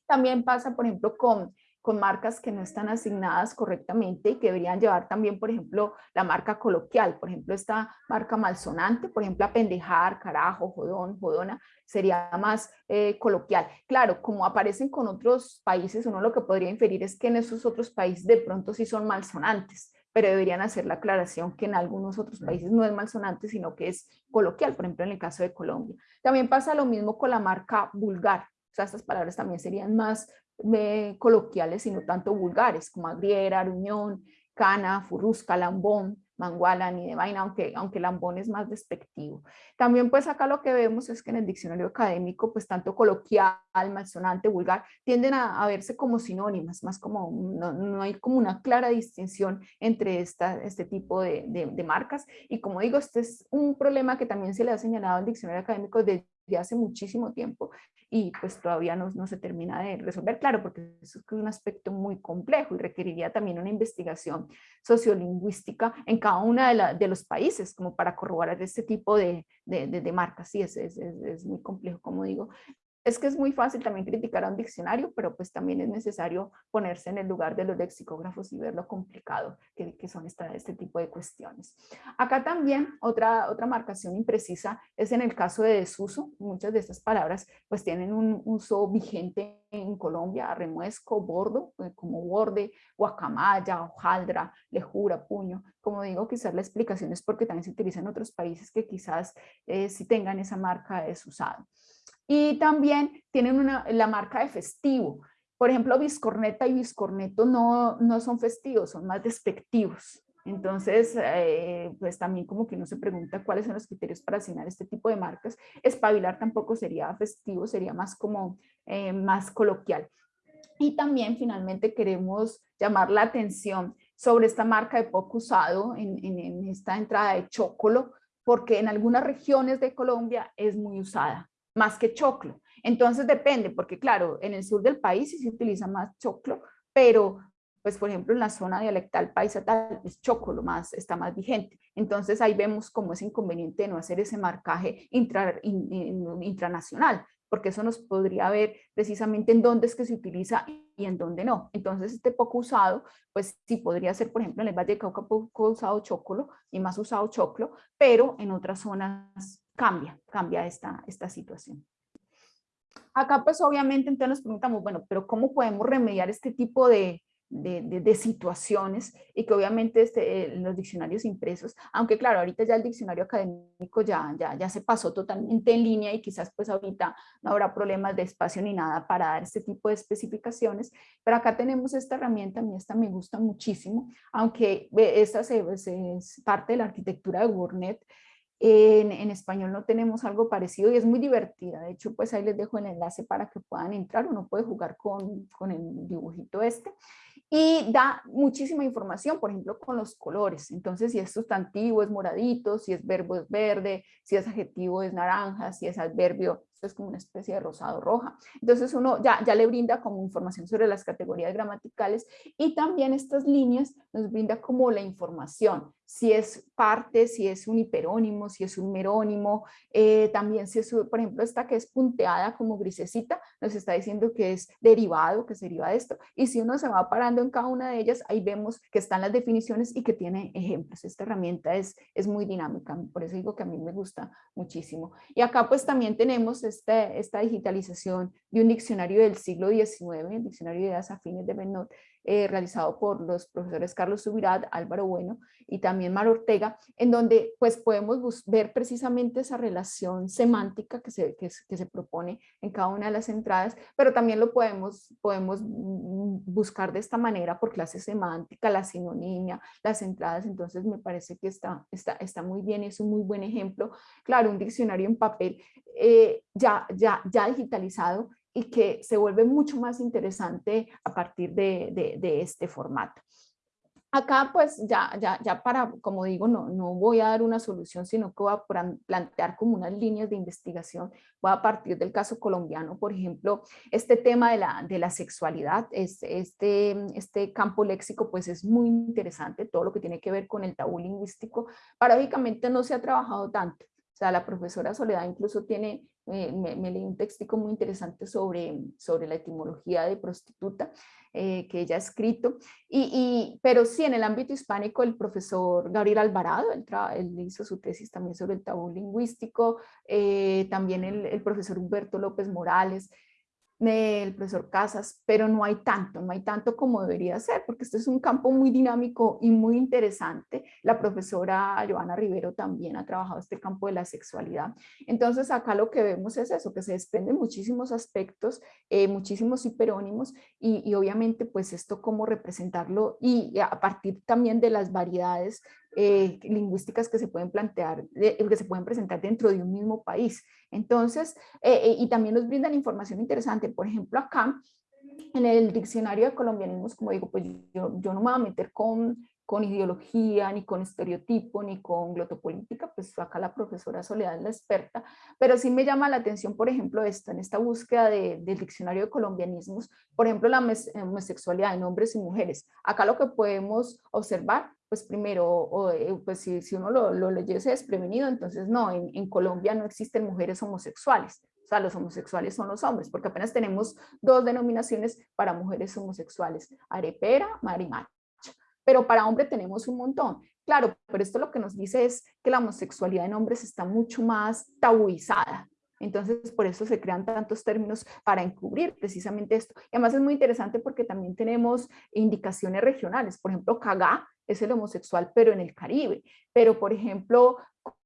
También pasa, por ejemplo, con, con marcas que no están asignadas correctamente y que deberían llevar también, por ejemplo, la marca coloquial. Por ejemplo, esta marca malsonante, por ejemplo, apendejar, carajo, jodón, jodona, sería más eh, coloquial. Claro, como aparecen con otros países, uno lo que podría inferir es que en esos otros países de pronto sí son malsonantes, pero deberían hacer la aclaración que en algunos otros países no es malsonante, sino que es coloquial, por ejemplo, en el caso de Colombia. También pasa lo mismo con la marca vulgar. O sea, estas palabras también serían más eh, coloquiales y no tanto vulgares, como agriera, aruñón, cana, furrusca, lambón, manguala, ni de vaina, aunque, aunque lambón es más despectivo. También pues acá lo que vemos es que en el diccionario académico, pues tanto coloquial, malsonante, vulgar, tienden a, verse como sinónimas, más como, no, hay como una clara distinción entre esta, este tipo de, de, marcas. Y como digo, este es un problema que también se le ha señalado al diccionario académico desde hace muchísimo tiempo y pues todavía no, no, se termina de resolver, claro, porque eso es un aspecto muy complejo y requeriría también una investigación sociolingüística en cada uno de, de los países como para corroborar este tipo de, de, de marcas. Sí, es, es, es, muy complejo, como digo, es que es muy fácil también criticar a un diccionario, pero pues también es necesario ponerse en el lugar de los lexicógrafos y ver lo complicado que, son esta, este tipo de cuestiones. Acá también otra, otra marcación imprecisa es en el caso de desuso. Muchas de estas palabras pues tienen un uso vigente en Colombia, remuesco, bordo, eh, como borde, guacamaya, hojaldra, lejura, puño. Como digo, quizás la explicación es porque también se utiliza en otros países que quizás eh, si tengan esa marca desusado. Y también tienen una, la marca de festivo. Por ejemplo, biscorneta y biscorneto no, no son festivos, son más despectivos. Entonces, eh, pues también como que uno se pregunta cuáles son los criterios para asignar este tipo de marcas. Espabilar tampoco sería festivo, sería más como eh, más coloquial. Y también finalmente queremos llamar la atención sobre esta marca de poco usado en, en, en esta entrada de chocolo, porque en algunas regiones de Colombia es muy usada más que choclo. Entonces depende, porque claro, en el sur del país sí se utiliza más choclo, pero pues por ejemplo en la zona dialectal paisa tal es choclo más, está más vigente. Entonces ahí vemos cómo es inconveniente no hacer ese marcaje intra, intranacional, porque eso nos podría ver precisamente en dónde es que se utiliza y en dónde no. Entonces este poco usado, pues sí podría ser, por ejemplo, en el Valle de Cauca poco usado choclo y más usado choclo, pero en otras zonas cambia, cambia esta, esta situación. Acá pues obviamente entonces nos preguntamos, bueno, pero ¿cómo podemos remediar este tipo de, de, situaciones y que obviamente este, eh, los diccionarios impresos, aunque claro, ahorita ya el diccionario académico ya, ya, ya se pasó totalmente en línea y quizás pues ahorita no habrá problemas de espacio ni nada para dar este tipo de especificaciones, pero acá tenemos esta herramienta, a mí esta me gusta muchísimo, aunque esta es parte de la arquitectura de WordNet, en, español no tenemos algo parecido y es muy divertida. De hecho, pues ahí les dejo el enlace para que puedan entrar. Uno puede jugar con, con el dibujito este. Y da muchísima información, por ejemplo, con los colores. Entonces, si es sustantivo es moradito, si es verbo es verde, si es adjetivo es naranja, si es adverbio es como una especie de rosado roja. Entonces uno ya, ya le brinda como información sobre las categorías gramaticales y también estas líneas nos brinda como la información, si es parte, si es un hiperónimo, si es un merónimo, eh, también si es, por ejemplo, esta que es punteada como grisecita, nos está diciendo que es derivado, que se deriva de esto, y si uno se va parando en cada una de ellas, ahí vemos que están las definiciones y que tiene ejemplos. Esta herramienta es, es muy dinámica, por eso digo que a mí me gusta muchísimo. Y acá pues también tenemos esta, esta digitalización de un diccionario del siglo XIX, el diccionario de ideas afines de Benot, eh, realizado por los profesores Carlos Subirat, Álvaro Bueno y también Mar Ortega, en donde pues podemos ver precisamente esa relación semántica que se, que, se propone en cada una de las entradas, pero también lo podemos, podemos buscar de esta manera por clase semántica, la sinonimia, las entradas, entonces me parece que está, está, está muy bien, es un muy buen ejemplo. Claro, un diccionario en papel eh, ya, ya, ya digitalizado y que se vuelve mucho más interesante a partir de, este formato. Acá pues ya, ya, ya para, como digo, no, no voy a dar una solución, sino que voy a plantear como unas líneas de investigación. Voy a partir del caso colombiano, por ejemplo, este tema de la, de la sexualidad, este, este campo léxico pues es muy interesante, todo lo que tiene que ver con el tabú lingüístico. Paradójicamente no se ha trabajado tanto. Sea, la profesora Soledad incluso tiene me, leí un textico muy interesante sobre, sobre la etimología de prostituta eh, que ella ha escrito, y, pero sí en el ámbito hispánico el profesor Gabriel Alvarado, él, hizo su tesis también sobre el tabú lingüístico, eh, también el, el profesor Humberto López Morales, el profesor Casas, pero no hay tanto, no hay tanto como debería ser, porque este es un campo muy dinámico y muy interesante. La profesora Joana Rivero también ha trabajado este campo de la sexualidad. Entonces acá lo que vemos es eso, que se desprenden muchísimos aspectos, eh, muchísimos hiperónimos y, y, obviamente pues esto cómo representarlo y a partir también de las variedades eh, lingüísticas que se pueden plantear, que se pueden presentar dentro de un mismo país. Entonces, eh, eh, y también nos brindan información interesante. Por ejemplo, acá en el diccionario de colombianismos, como digo, pues yo, yo no me voy a meter con, con ideología, ni con estereotipo, ni con glotopolítica, pues acá la profesora Soledad es la experta, pero sí me llama la atención, por ejemplo, esto, en esta búsqueda del diccionario de colombianismos, por ejemplo, la homosexualidad en hombres y mujeres. Acá lo que podemos observar pues primero, o, eh, pues si, si, uno lo, lo leyese desprevenido, entonces no, en, en, Colombia no existen mujeres homosexuales, o sea, los homosexuales son los hombres, porque apenas tenemos dos denominaciones para mujeres homosexuales, arepera, marimacha, pero para hombre tenemos un montón. Claro, pero esto lo que nos dice es que la homosexualidad en hombres está mucho más tabuizada, entonces, por eso se crean tantos términos para encubrir precisamente esto. Y además es muy interesante porque también tenemos indicaciones regionales. Por ejemplo, Cagá es el homosexual, pero en el Caribe. Pero, por ejemplo,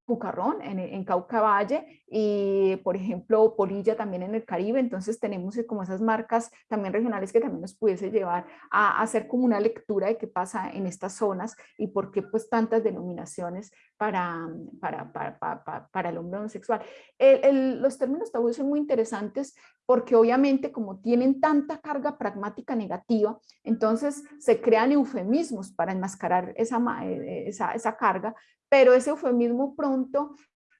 Cucarrón en, en, Cauca Valle y por ejemplo Polilla también en el Caribe, entonces tenemos como esas marcas también regionales que también nos pudiese llevar a, hacer como una lectura de qué pasa en estas zonas y por qué pues tantas denominaciones para, para, para, para, el hombre homosexual. los términos tabú son muy interesantes porque obviamente como tienen tanta carga pragmática negativa, entonces se crean eufemismos para enmascarar esa, eh, esa, esa carga, pero ese eufemismo pronto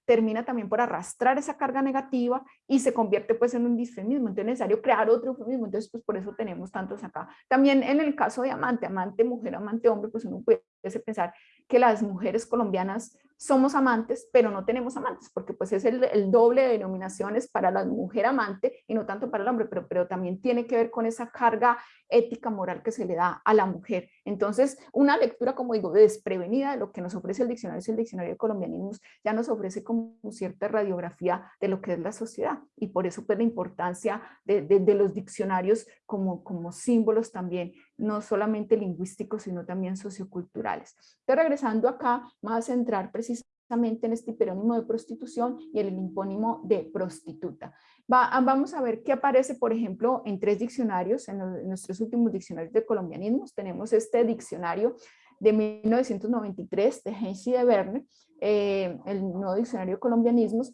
termina también por arrastrar esa carga negativa y se convierte pues en un disfemismo, entonces es necesario crear otro eufemismo, entonces pues por eso tenemos tantos acá. También en el caso de amante, amante mujer, amante hombre, pues uno puede pensar que las mujeres colombianas somos amantes, pero no tenemos amantes, porque pues es el, doble de denominaciones para la mujer amante y no tanto para el hombre, pero, pero también tiene que ver con esa carga ética moral que se le da a la mujer. Entonces, una lectura, como digo, desprevenida de lo que nos ofrece el diccionario, es el diccionario de colombianismos, ya nos ofrece como cierta radiografía de lo que es la sociedad y por eso pues la importancia de, los diccionarios como, como símbolos también, no solamente lingüísticos, sino también socioculturales. Entonces, regresando acá, más a centrar precisamente en este hiperónimo de prostitución y el hipónimo de prostituta. Ah, vamos a ver qué aparece, por ejemplo, en tres diccionarios, en, nuestros últimos diccionarios de colombianismos. Tenemos este diccionario de 1993 de Hensi de Verne, eh, el nuevo diccionario de colombianismos,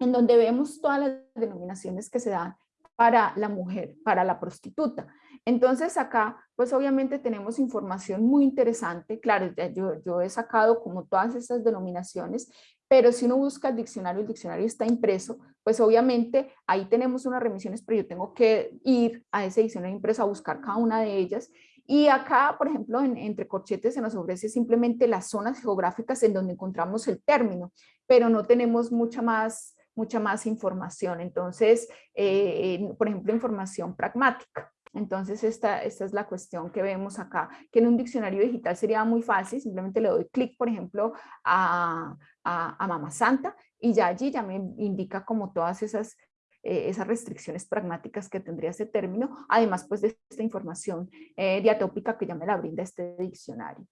en donde vemos todas las denominaciones que se dan para la mujer, para la prostituta. Entonces acá, pues obviamente tenemos información muy interesante. Claro, yo, yo he sacado como todas estas denominaciones, pero si uno busca el diccionario, el diccionario está impreso, pues obviamente ahí tenemos unas remisiones, pero yo tengo que ir a ese diccionario impreso a buscar cada una de ellas. Y acá, por ejemplo, en, entre corchetes se nos ofrece simplemente las zonas geográficas en donde encontramos el término, pero no tenemos mucha más, mucha más información. Entonces, eh, por ejemplo, información pragmática. Entonces, esta, esta es la cuestión que vemos acá, que en un diccionario digital sería muy fácil, simplemente le doy clic, por ejemplo, a, a, Mamá Santa y ya allí ya me indica como todas esas, eh, esas restricciones pragmáticas que tendría ese término, además pues de esta información eh, diatópica que ya me la brinda este diccionario.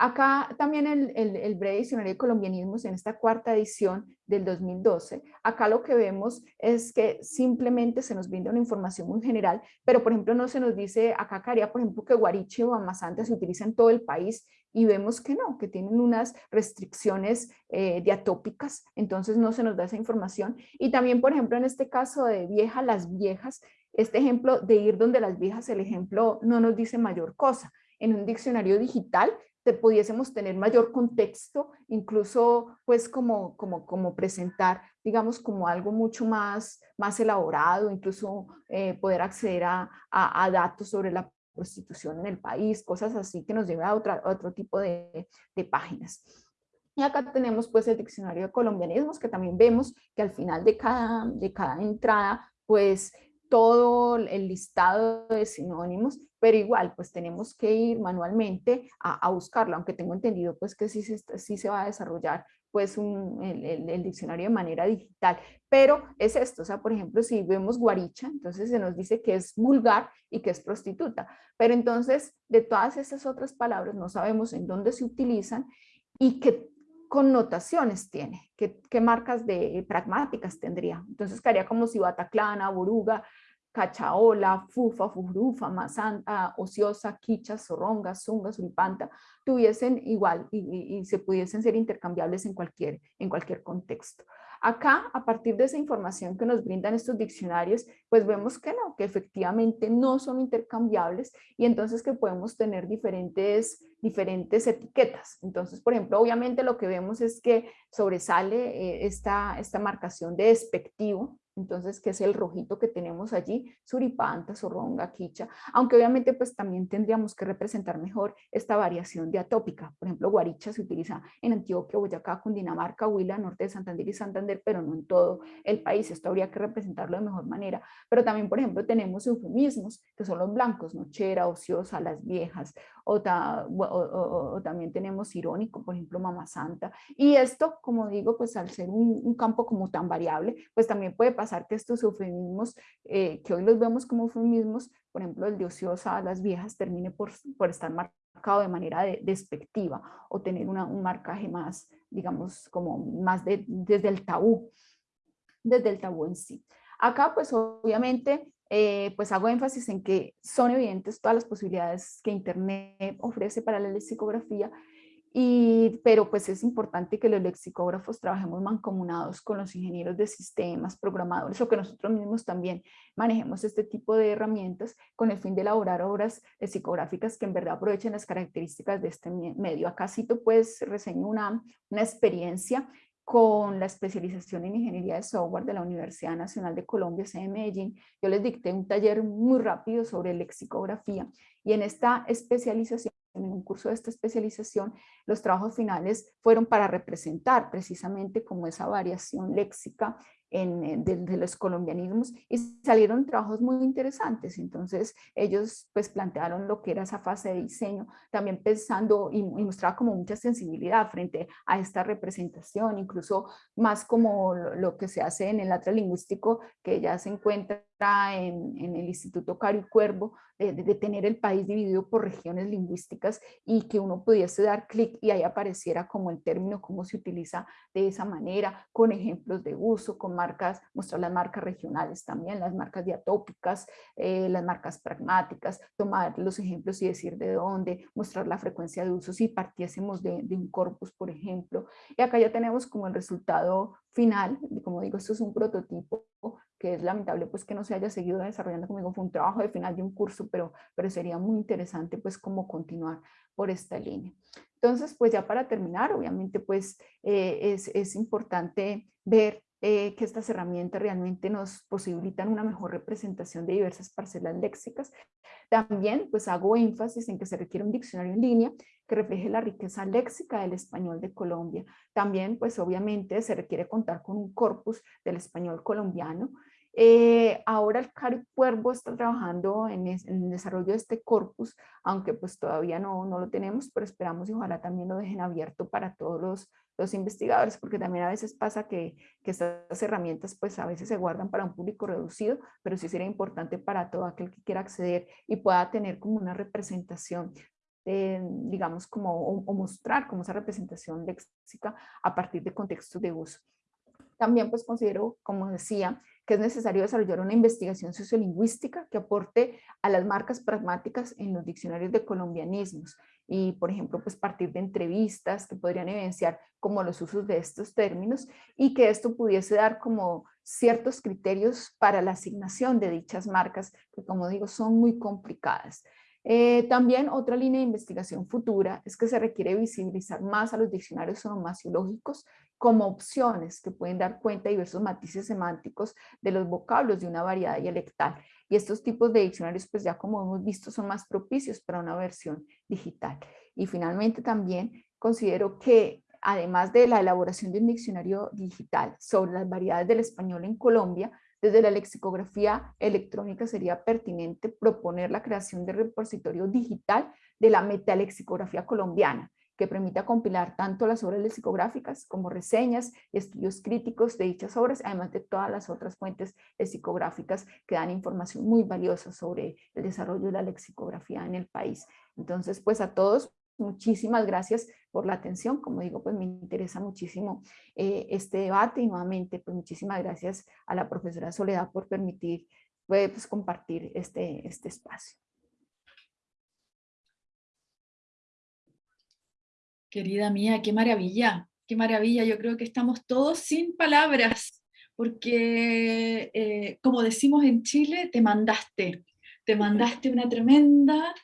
Acá también el, el, breve diccionario de colombianismos en esta cuarta edición del 2012, acá lo que vemos es que simplemente se nos brinda una información muy general, pero por ejemplo no se nos dice, acá caería por ejemplo que guariche o amasante se utiliza en todo el país y vemos que no, que tienen unas restricciones eh, diatópicas, entonces no se nos da esa información. Y también por ejemplo en este caso de vieja, las viejas, este ejemplo de ir donde las viejas, el ejemplo no nos dice mayor cosa. En un diccionario digital pudiésemos tener mayor contexto, incluso pues como, como, como presentar, digamos, como algo mucho más, más elaborado, incluso eh, poder acceder a, a, datos sobre la prostitución en el país, cosas así que nos lleve a, otra, otro tipo de, de páginas. Y acá tenemos pues el diccionario de colombianismos que también vemos que al final de cada, de cada entrada pues todo el listado de sinónimos, pero igual pues tenemos que ir manualmente a, buscarlo, aunque tengo entendido pues que sí se, sí se va a desarrollar pues un, el, diccionario de manera digital. Pero es esto, o sea, por ejemplo, si vemos guaricha, entonces se nos dice que es vulgar y que es prostituta. Pero entonces, de todas estas otras palabras, no sabemos en dónde se utilizan y qué connotaciones tiene, qué, qué marcas de pragmáticas tendría. Entonces, quedaría como si Bataclana, Boruga, Cachaola, Fufa, Furufa, Mazanta, Ociosa, Quicha, Zorronga, Zunga, Suripanta, tuviesen igual y, se pudiesen ser intercambiables en cualquier, en cualquier contexto. Acá, a partir de esa información que nos brindan estos diccionarios, pues vemos que no, que efectivamente no son intercambiables y entonces que podemos tener diferentes, diferentes etiquetas. Entonces, por ejemplo, obviamente lo que vemos es que sobresale eh, esta, esta marcación de despectivo, entonces, que es el rojito que tenemos allí, suripanta, zorronga, quicha, aunque obviamente pues también tendríamos que representar mejor esta variación de atópica. Por ejemplo, guaricha se utiliza en Antioquia, Boyacá, Cundinamarca, Huila, norte de Santander y Santander, pero no en todo el país. Esto habría que representarlo de mejor manera. Pero también, por ejemplo, tenemos eufemismos, que son los blancos, nochera, ociosa, las viejas, o, también tenemos irónico, por ejemplo, mamá santa. Y esto, como digo, pues al ser un, un campo como tan variable, pues también puede pasar que estos eufemismos, eh, que hoy los vemos como eufemismos, por ejemplo, el de ociosa a las viejas termine por, por estar marcado de manera despectiva o tener un marcaje más, digamos, como más de, desde el tabú, desde el tabú en sí. Acá, pues obviamente, eh, pues hago énfasis en que son evidentes todas las posibilidades que Internet ofrece para la lexicografía y, pero pues es importante que los lexicógrafos trabajemos mancomunados con los ingenieros de sistemas, programadores o que nosotros mismos también manejemos este tipo de herramientas con el fin de elaborar obras lexicográficas que en verdad aprovechen las características de este medio. Acá cito pues reseño una, una experiencia con la especialización en ingeniería de software de la Universidad Nacional de Colombia, de Medellín. Yo les dicté un taller muy rápido sobre lexicografía y en esta especialización en un curso de esta especialización, los trabajos finales fueron para representar precisamente como esa variación léxica en, de, los colombianismos y salieron trabajos muy interesantes. Entonces ellos pues plantearon lo que era esa fase de diseño, también pensando y, mostraba como mucha sensibilidad frente a esta representación, incluso más como lo, que se hace en el atlas lingüístico que ya se encuentra en, en el Instituto Caro y Cuervo, de, tener el país dividido por regiones lingüísticas y que uno pudiese dar clic y ahí apareciera como el término, cómo se utiliza de esa manera, con ejemplos de uso, con marcas, mostrar las marcas regionales también, las marcas diatópicas, eh, las marcas pragmáticas, tomar los ejemplos y decir de dónde, mostrar la frecuencia de uso si partiésemos de, de un corpus, por ejemplo. Y acá ya tenemos como el resultado final, como digo, esto es un prototipo que es lamentable pues que no se haya seguido desarrollando conmigo, fue un trabajo de final de un curso, pero, pero sería muy interesante pues como continuar por esta línea. Entonces pues ya para terminar, obviamente pues eh, es, es, importante ver eh, que estas herramientas realmente nos posibilitan una mejor representación de diversas parcelas léxicas. También pues hago énfasis en que se requiere un diccionario en línea que refleje la riqueza léxica del español de Colombia. También pues obviamente se requiere contar con un corpus del español colombiano eh, ahora el Cari Cuervo está trabajando en, el desarrollo de este corpus, aunque pues todavía no, no, lo tenemos, pero esperamos y ojalá también lo dejen abierto para todos los, los investigadores, porque también a veces pasa que, que, estas herramientas pues a veces se guardan para un público reducido, pero sí sería importante para todo aquel que quiera acceder y pueda tener como una representación digamos, como, o, mostrar como esa representación léxica a partir de contextos de uso. También pues considero, como decía, que es necesario desarrollar una investigación sociolingüística que aporte a las marcas pragmáticas en los diccionarios de colombianismos y, por ejemplo, pues partir de entrevistas que podrían evidenciar como los usos de estos términos y que esto pudiese dar como ciertos criterios para la asignación de dichas marcas que, como digo, son muy complicadas. Eh, también otra línea de investigación futura es que se requiere visibilizar más a los diccionarios onomasiológicos como opciones que pueden dar cuenta de diversos matices semánticos de los vocablos de una variedad dialectal. Y estos tipos de diccionarios, pues ya como hemos visto, son más propicios para una versión digital. Y finalmente también considero que además de la elaboración de un diccionario digital sobre las variedades del español en Colombia, desde la lexicografía electrónica sería pertinente proponer la creación de repositorio digital de la metalexicografía colombiana, que permita compilar tanto las obras lexicográficas como reseñas y estudios críticos de dichas obras, además de todas las otras fuentes lexicográficas que dan información muy valiosa sobre el desarrollo de la lexicografía en el país. Entonces, pues a todos, muchísimas gracias por la atención. Como digo, pues me interesa muchísimo eh, este debate y nuevamente, pues muchísimas gracias a la profesora Soledad por permitir pues, compartir este, este espacio.
Querida mía, qué maravilla, qué maravilla. Yo creo que estamos todos sin palabras, porque eh, como decimos en Chile, te mandaste, te mandaste una tremenda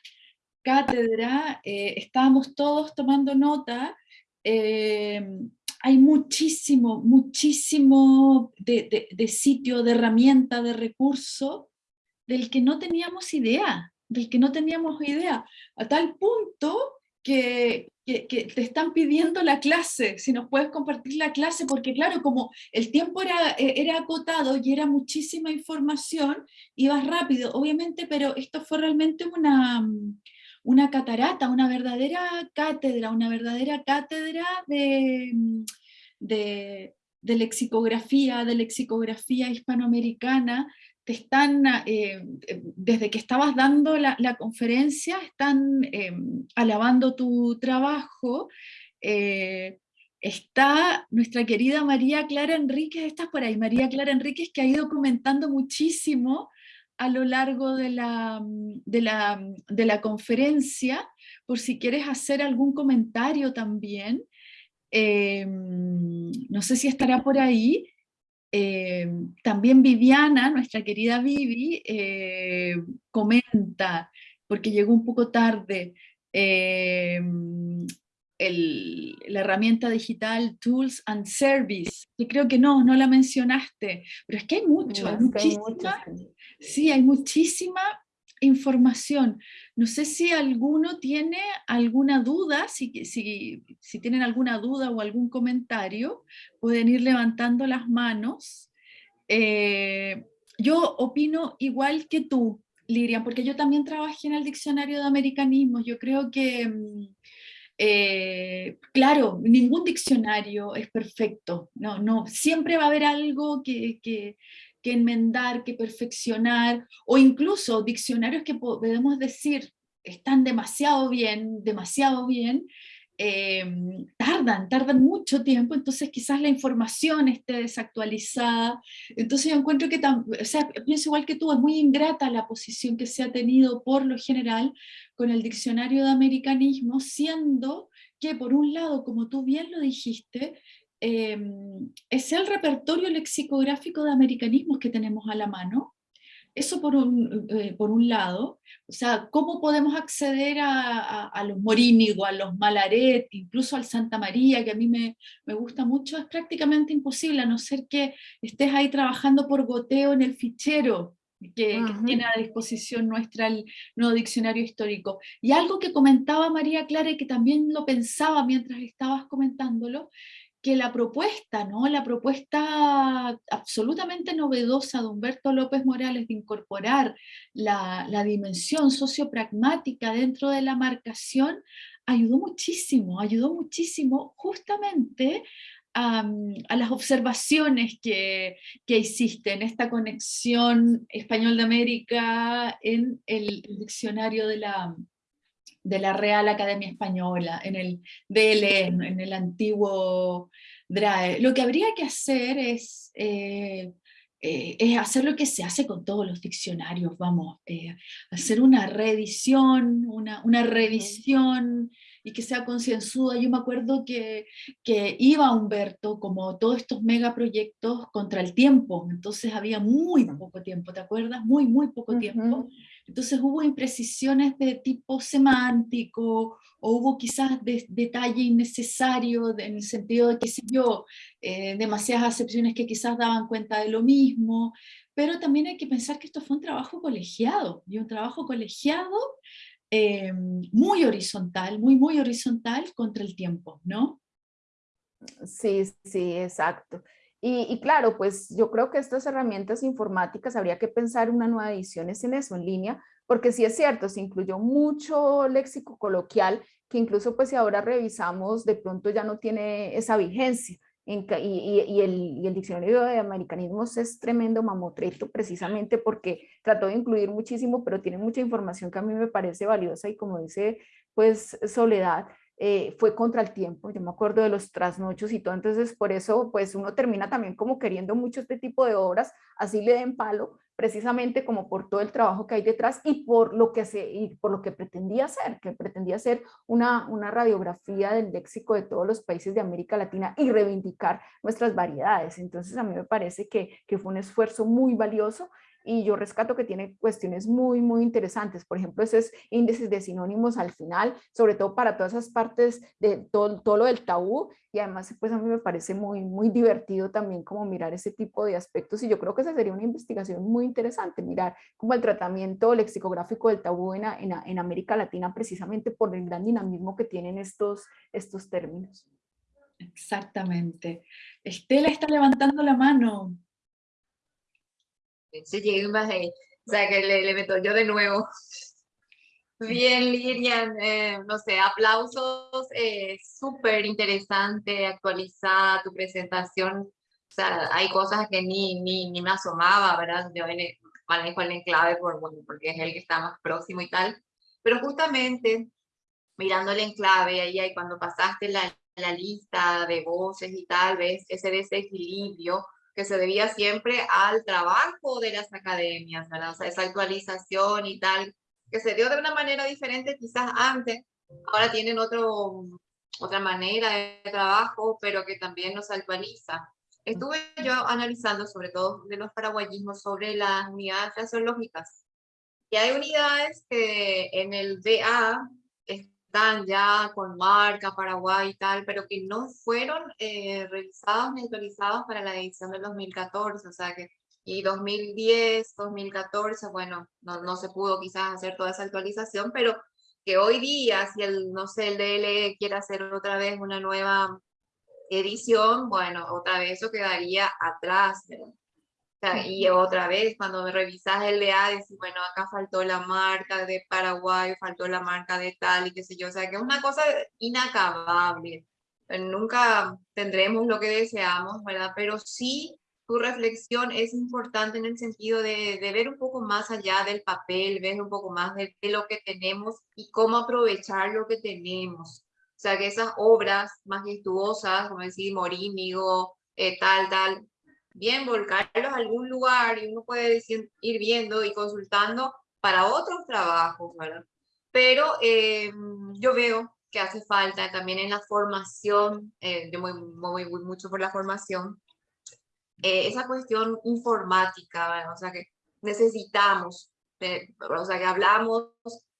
cátedra, eh, estábamos todos tomando nota, eh, hay muchísimo, muchísimo de, de, sitio, de herramienta, de recurso, del que no teníamos idea, del que no teníamos idea, a tal punto que, que, te están pidiendo la clase, si nos puedes compartir la clase, porque claro, como el tiempo era, eh, era acotado y era muchísima información, ibas rápido, obviamente, pero esto fue realmente una, una catarata, una verdadera cátedra, una verdadera cátedra de, de, de lexicografía, de lexicografía hispanoamericana, te están, eh, desde que estabas dando la, conferencia, están eh, alabando tu trabajo. Eh, está nuestra querida María Clara Enríquez, estás por ahí, María Clara Enríquez, que ha ido comentando muchísimo a lo largo de la, de la, de la conferencia, por si quieres hacer algún comentario también. no sé si estará por ahí, eh, también Viviana, nuestra querida Vivi, eh, comenta, porque llegó un poco tarde, eh, la herramienta digital Tools and Service, que creo que no, no la mencionaste, pero es que hay mucho, hay muchísima, sí, hay muchísima información. No sé si alguno tiene alguna duda, si, si, tienen alguna duda o algún comentario, pueden ir levantando las manos. Eh, yo opino igual que tú, Lirian, porque yo también trabajé en el diccionario de americanismos. Yo creo que, mm, eh, claro, ningún diccionario es perfecto. No, no, siempre va a haber algo que que enmendar, que perfeccionar, o incluso diccionarios que podemos decir están demasiado bien, demasiado bien, em, tardan, tardan mucho tiempo, entonces quizás la información esté desactualizada, entonces yo encuentro que, o sea, pienso igual que tú, es muy ingrata la posición que se ha tenido por lo general con el diccionario de americanismo, siendo que por un lado, como tú bien lo dijiste, Em, es el repertorio lexicográfico de americanismos que tenemos a la mano. Eso por un, eh, por un lado, o sea, cómo podemos acceder a, a, los Morínigo, a los Malaret, incluso al Santa María, que a mí me, me, gusta mucho, es prácticamente imposible, a no ser que estés ahí trabajando por goteo en el fichero, que, que, tiene a disposición nuestra el nuevo diccionario histórico. Y algo que comentaba María Clara y que también lo pensaba mientras estabas comentándolo, que la propuesta, ¿no? la propuesta absolutamente novedosa de Humberto López Morales de incorporar la, la dimensión sociopragmática dentro de la marcación, ayudó muchísimo, ayudó muchísimo justamente a, las observaciones que, que hiciste en esta conexión español de América en el diccionario de la, de la Real Academia Española, en el DLN, en el antiguo DRAE. Lo que habría que hacer es, eh, eh, es hacer lo que se hace con todos los diccionarios, vamos, eh, hacer una reedición, una, una revisión y que sea concienzuda. Yo me acuerdo que, que iba Humberto, como todos estos megaproyectos, contra el tiempo, entonces había muy poco tiempo, ¿te acuerdas? Muy, muy poco tiempo. Entonces hubo imprecisiones de tipo semántico, o hubo quizás detalle innecesario en el sentido de, qué sé yo, eh, demasiadas acepciones que quizás daban cuenta de lo mismo, pero también hay que pensar que esto fue un trabajo colegiado, y un trabajo colegiado eh, muy horizontal, muy, muy horizontal contra el tiempo, ¿no?
Sí, sí, exacto. Y, claro, pues yo creo que estas herramientas informáticas habría que pensar una nueva edición en eso, en línea, porque sí es cierto, se incluyó mucho léxico coloquial que incluso pues si ahora revisamos, de pronto ya no tiene esa vigencia. Y, el, y, el, diccionario de americanismos es tremendo mamotreto precisamente porque trató de incluir muchísimo, pero tiene mucha información que a mí me parece valiosa y como dice pues Soledad, eh, fue contra el tiempo, yo me acuerdo de los trasnochos y todo, entonces por eso pues uno termina también como queriendo mucho este tipo de obras, así le den palo, precisamente como por todo el trabajo que hay detrás y por lo que, se, y por lo que pretendía hacer, que pretendía hacer una, una radiografía del léxico de todos los países de América Latina y reivindicar nuestras variedades, entonces a mí me parece que, que fue un esfuerzo muy valioso y yo rescato que tiene cuestiones muy, muy interesantes. Por ejemplo, esos índices de sinónimos al final, sobre todo para todas esas partes de todo, todo lo del tabú y además pues a mí me parece muy, muy divertido también como mirar ese tipo de aspectos y yo creo que esa sería una investigación muy interesante, mirar como el tratamiento lexicográfico del tabú en, en, en América Latina precisamente por el gran dinamismo que tienen estos, estos términos.
Exactamente. Estela está levantando la mano
se llega más ahí. O sea, que le, le meto yo de nuevo. Bien, Lilian, eh, no sé, aplausos, eh, súper interesante, actualizada tu presentación, o sea, hay cosas que ni, ni, ni me asomaba, ¿verdad? Yo manejo el enclave por, bueno, porque es el que está más próximo y tal, pero justamente mirando el enclave, ahí, ahí cuando pasaste la, la lista de voces y tal, ves ese desequilibrio que se debía siempre al trabajo de las academias, ¿verdad? O sea, esa actualización y tal, que se dio de una manera diferente quizás antes, ahora tienen otro, otra manera de trabajo, pero que también nos actualiza. Estuve yo analizando sobre todo de los paraguayismos sobre las unidades fraseológicas. Y hay unidades que en el DA están ya con marca Paraguay y tal, pero que no fueron eh, revisados ni autorizados para la edición del 2014, o sea que, y 2010, 2014, bueno, no, no se pudo quizás hacer toda esa actualización, pero que hoy día, si el, no sé, el DLE quiere hacer otra vez una nueva edición, bueno, otra vez eso quedaría atrás, y otra vez, cuando revisas el DA, dices, bueno, acá faltó la marca de Paraguay, faltó la marca de tal y qué sé yo, o sea, que es una cosa inacabable. Nunca tendremos lo que deseamos, ¿verdad? Pero sí, tu reflexión es importante en el sentido de, de ver un poco más allá del papel, ver un poco más de, de lo que tenemos y cómo aprovechar lo que tenemos. O sea, que esas obras majestuosas, como decir, Morínigo, eh, tal, tal, bien volcarlos a algún lugar y uno puede ir viendo y consultando para otros trabajos, ¿verdad? Pero eh, yo veo que hace falta también en la formación, eh, yo voy, mucho por la formación, eh, esa cuestión informática, ¿verdad? o sea que necesitamos, o sea que hablamos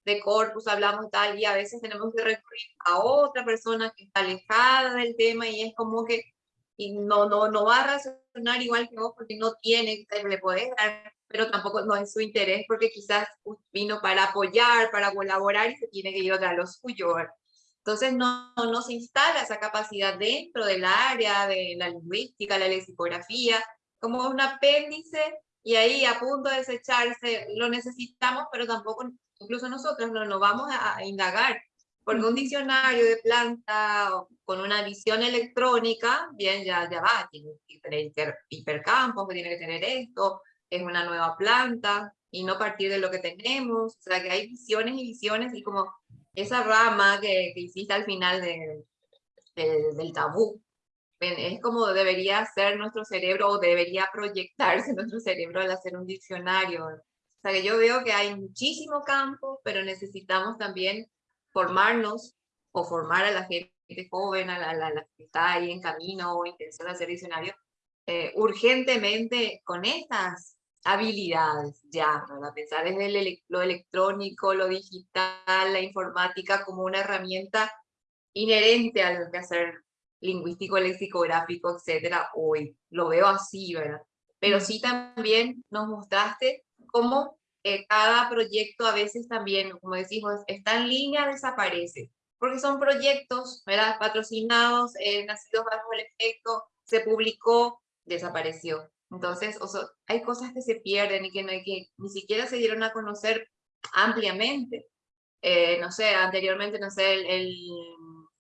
de corpus, hablamos tal, y a veces tenemos que recurrir a otra persona que está alejada del tema y es como que y no, no, no va a razonar igual que vos porque no tiene, le podés dar, pero tampoco no es su interés porque quizás vino para apoyar, para colaborar y se tiene que ir a lo suyo. Entonces no, no se instala esa capacidad dentro del área de la lingüística, la lexicografía, como un apéndice y ahí a punto de desecharse, lo necesitamos, pero tampoco, incluso nosotros no nos vamos a, a indagar porque un diccionario de planta con una visión electrónica, bien, ya, ya va, tiene que tener hipercampos, tiene que tener esto, es una nueva planta, y no partir de lo que tenemos, o sea que hay visiones y visiones, y como esa rama que, que hiciste al final de, del tabú, es como debería ser nuestro cerebro, o debería proyectarse (laughs) nuestro cerebro al hacer un diccionario. O sea que yo veo que hay muchísimo campo, pero necesitamos también formarnos o formar a la gente joven, a la, que está ahí en camino o intención de hacer diccionario, eh, urgentemente con estas habilidades ya, para pensar desde lo electrónico, lo digital, la informática como una herramienta inherente al hacer lingüístico, lexicográfico, etcétera, hoy. Lo veo así, ¿verdad? Pero sí también nos mostraste cómo eh, cada proyecto a veces también, como decimos, está en línea, desaparece, porque son proyectos, ¿verdad? Patrocinados, eh, nacidos bajo el efecto, se publicó, desapareció. Entonces, hay cosas que se pierden y que, no, que ni siquiera se dieron a conocer ampliamente. eh, no sé, anteriormente, no sé, el,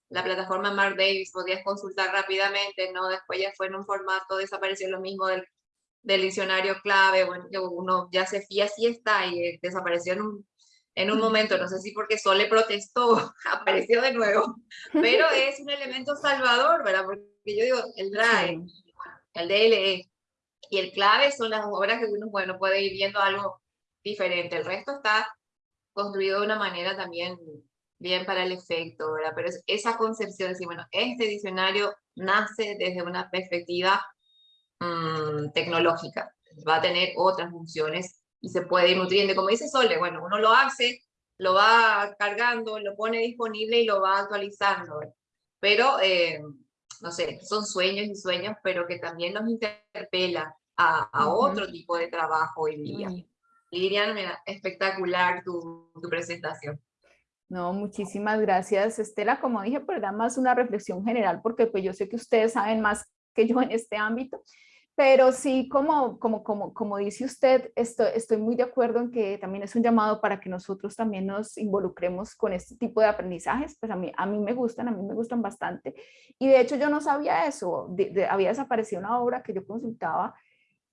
la plataforma Mark Davis podías consultar rápidamente, ¿no? Después ya fue en un formato, desapareció lo mismo del, del diccionario clave, bueno, que uno ya se fía, sí está, y eh, desapareció en un, en un momento, no sé si porque Sole protestó, (laughs) apareció de nuevo, pero (laughs) es un elemento salvador, ¿verdad? Porque yo digo, el drive, el DLE y el clave son las obras que uno, bueno, puede ir viendo algo diferente, el resto está construido de una manera también bien para el efecto, ¿verdad? Pero es esa concepción de decir, bueno, este diccionario nace desde una perspectiva mm, tecnológica, va a tener otras funciones y se puede ir nutriendo. Como dice Sole, bueno, uno lo hace, lo va cargando, lo pone disponible y lo va actualizando. Pero, eh, no sé, son sueños y sueños, pero que también nos interpela a, otro tipo de trabajo hoy día. Lirian, espectacular tu, tu presentación.
No, muchísimas gracias, Estela. Como dije, pues da más una reflexión general, porque pues yo sé que ustedes saben más que yo en este ámbito, pero sí, como, como, como, como dice usted, estoy, estoy muy de acuerdo en que también es un llamado para que nosotros también nos involucremos con este tipo de aprendizajes, pues a mí, a mí me gustan, a mí me gustan bastante, y de hecho yo no sabía eso, había desaparecido una obra que yo consultaba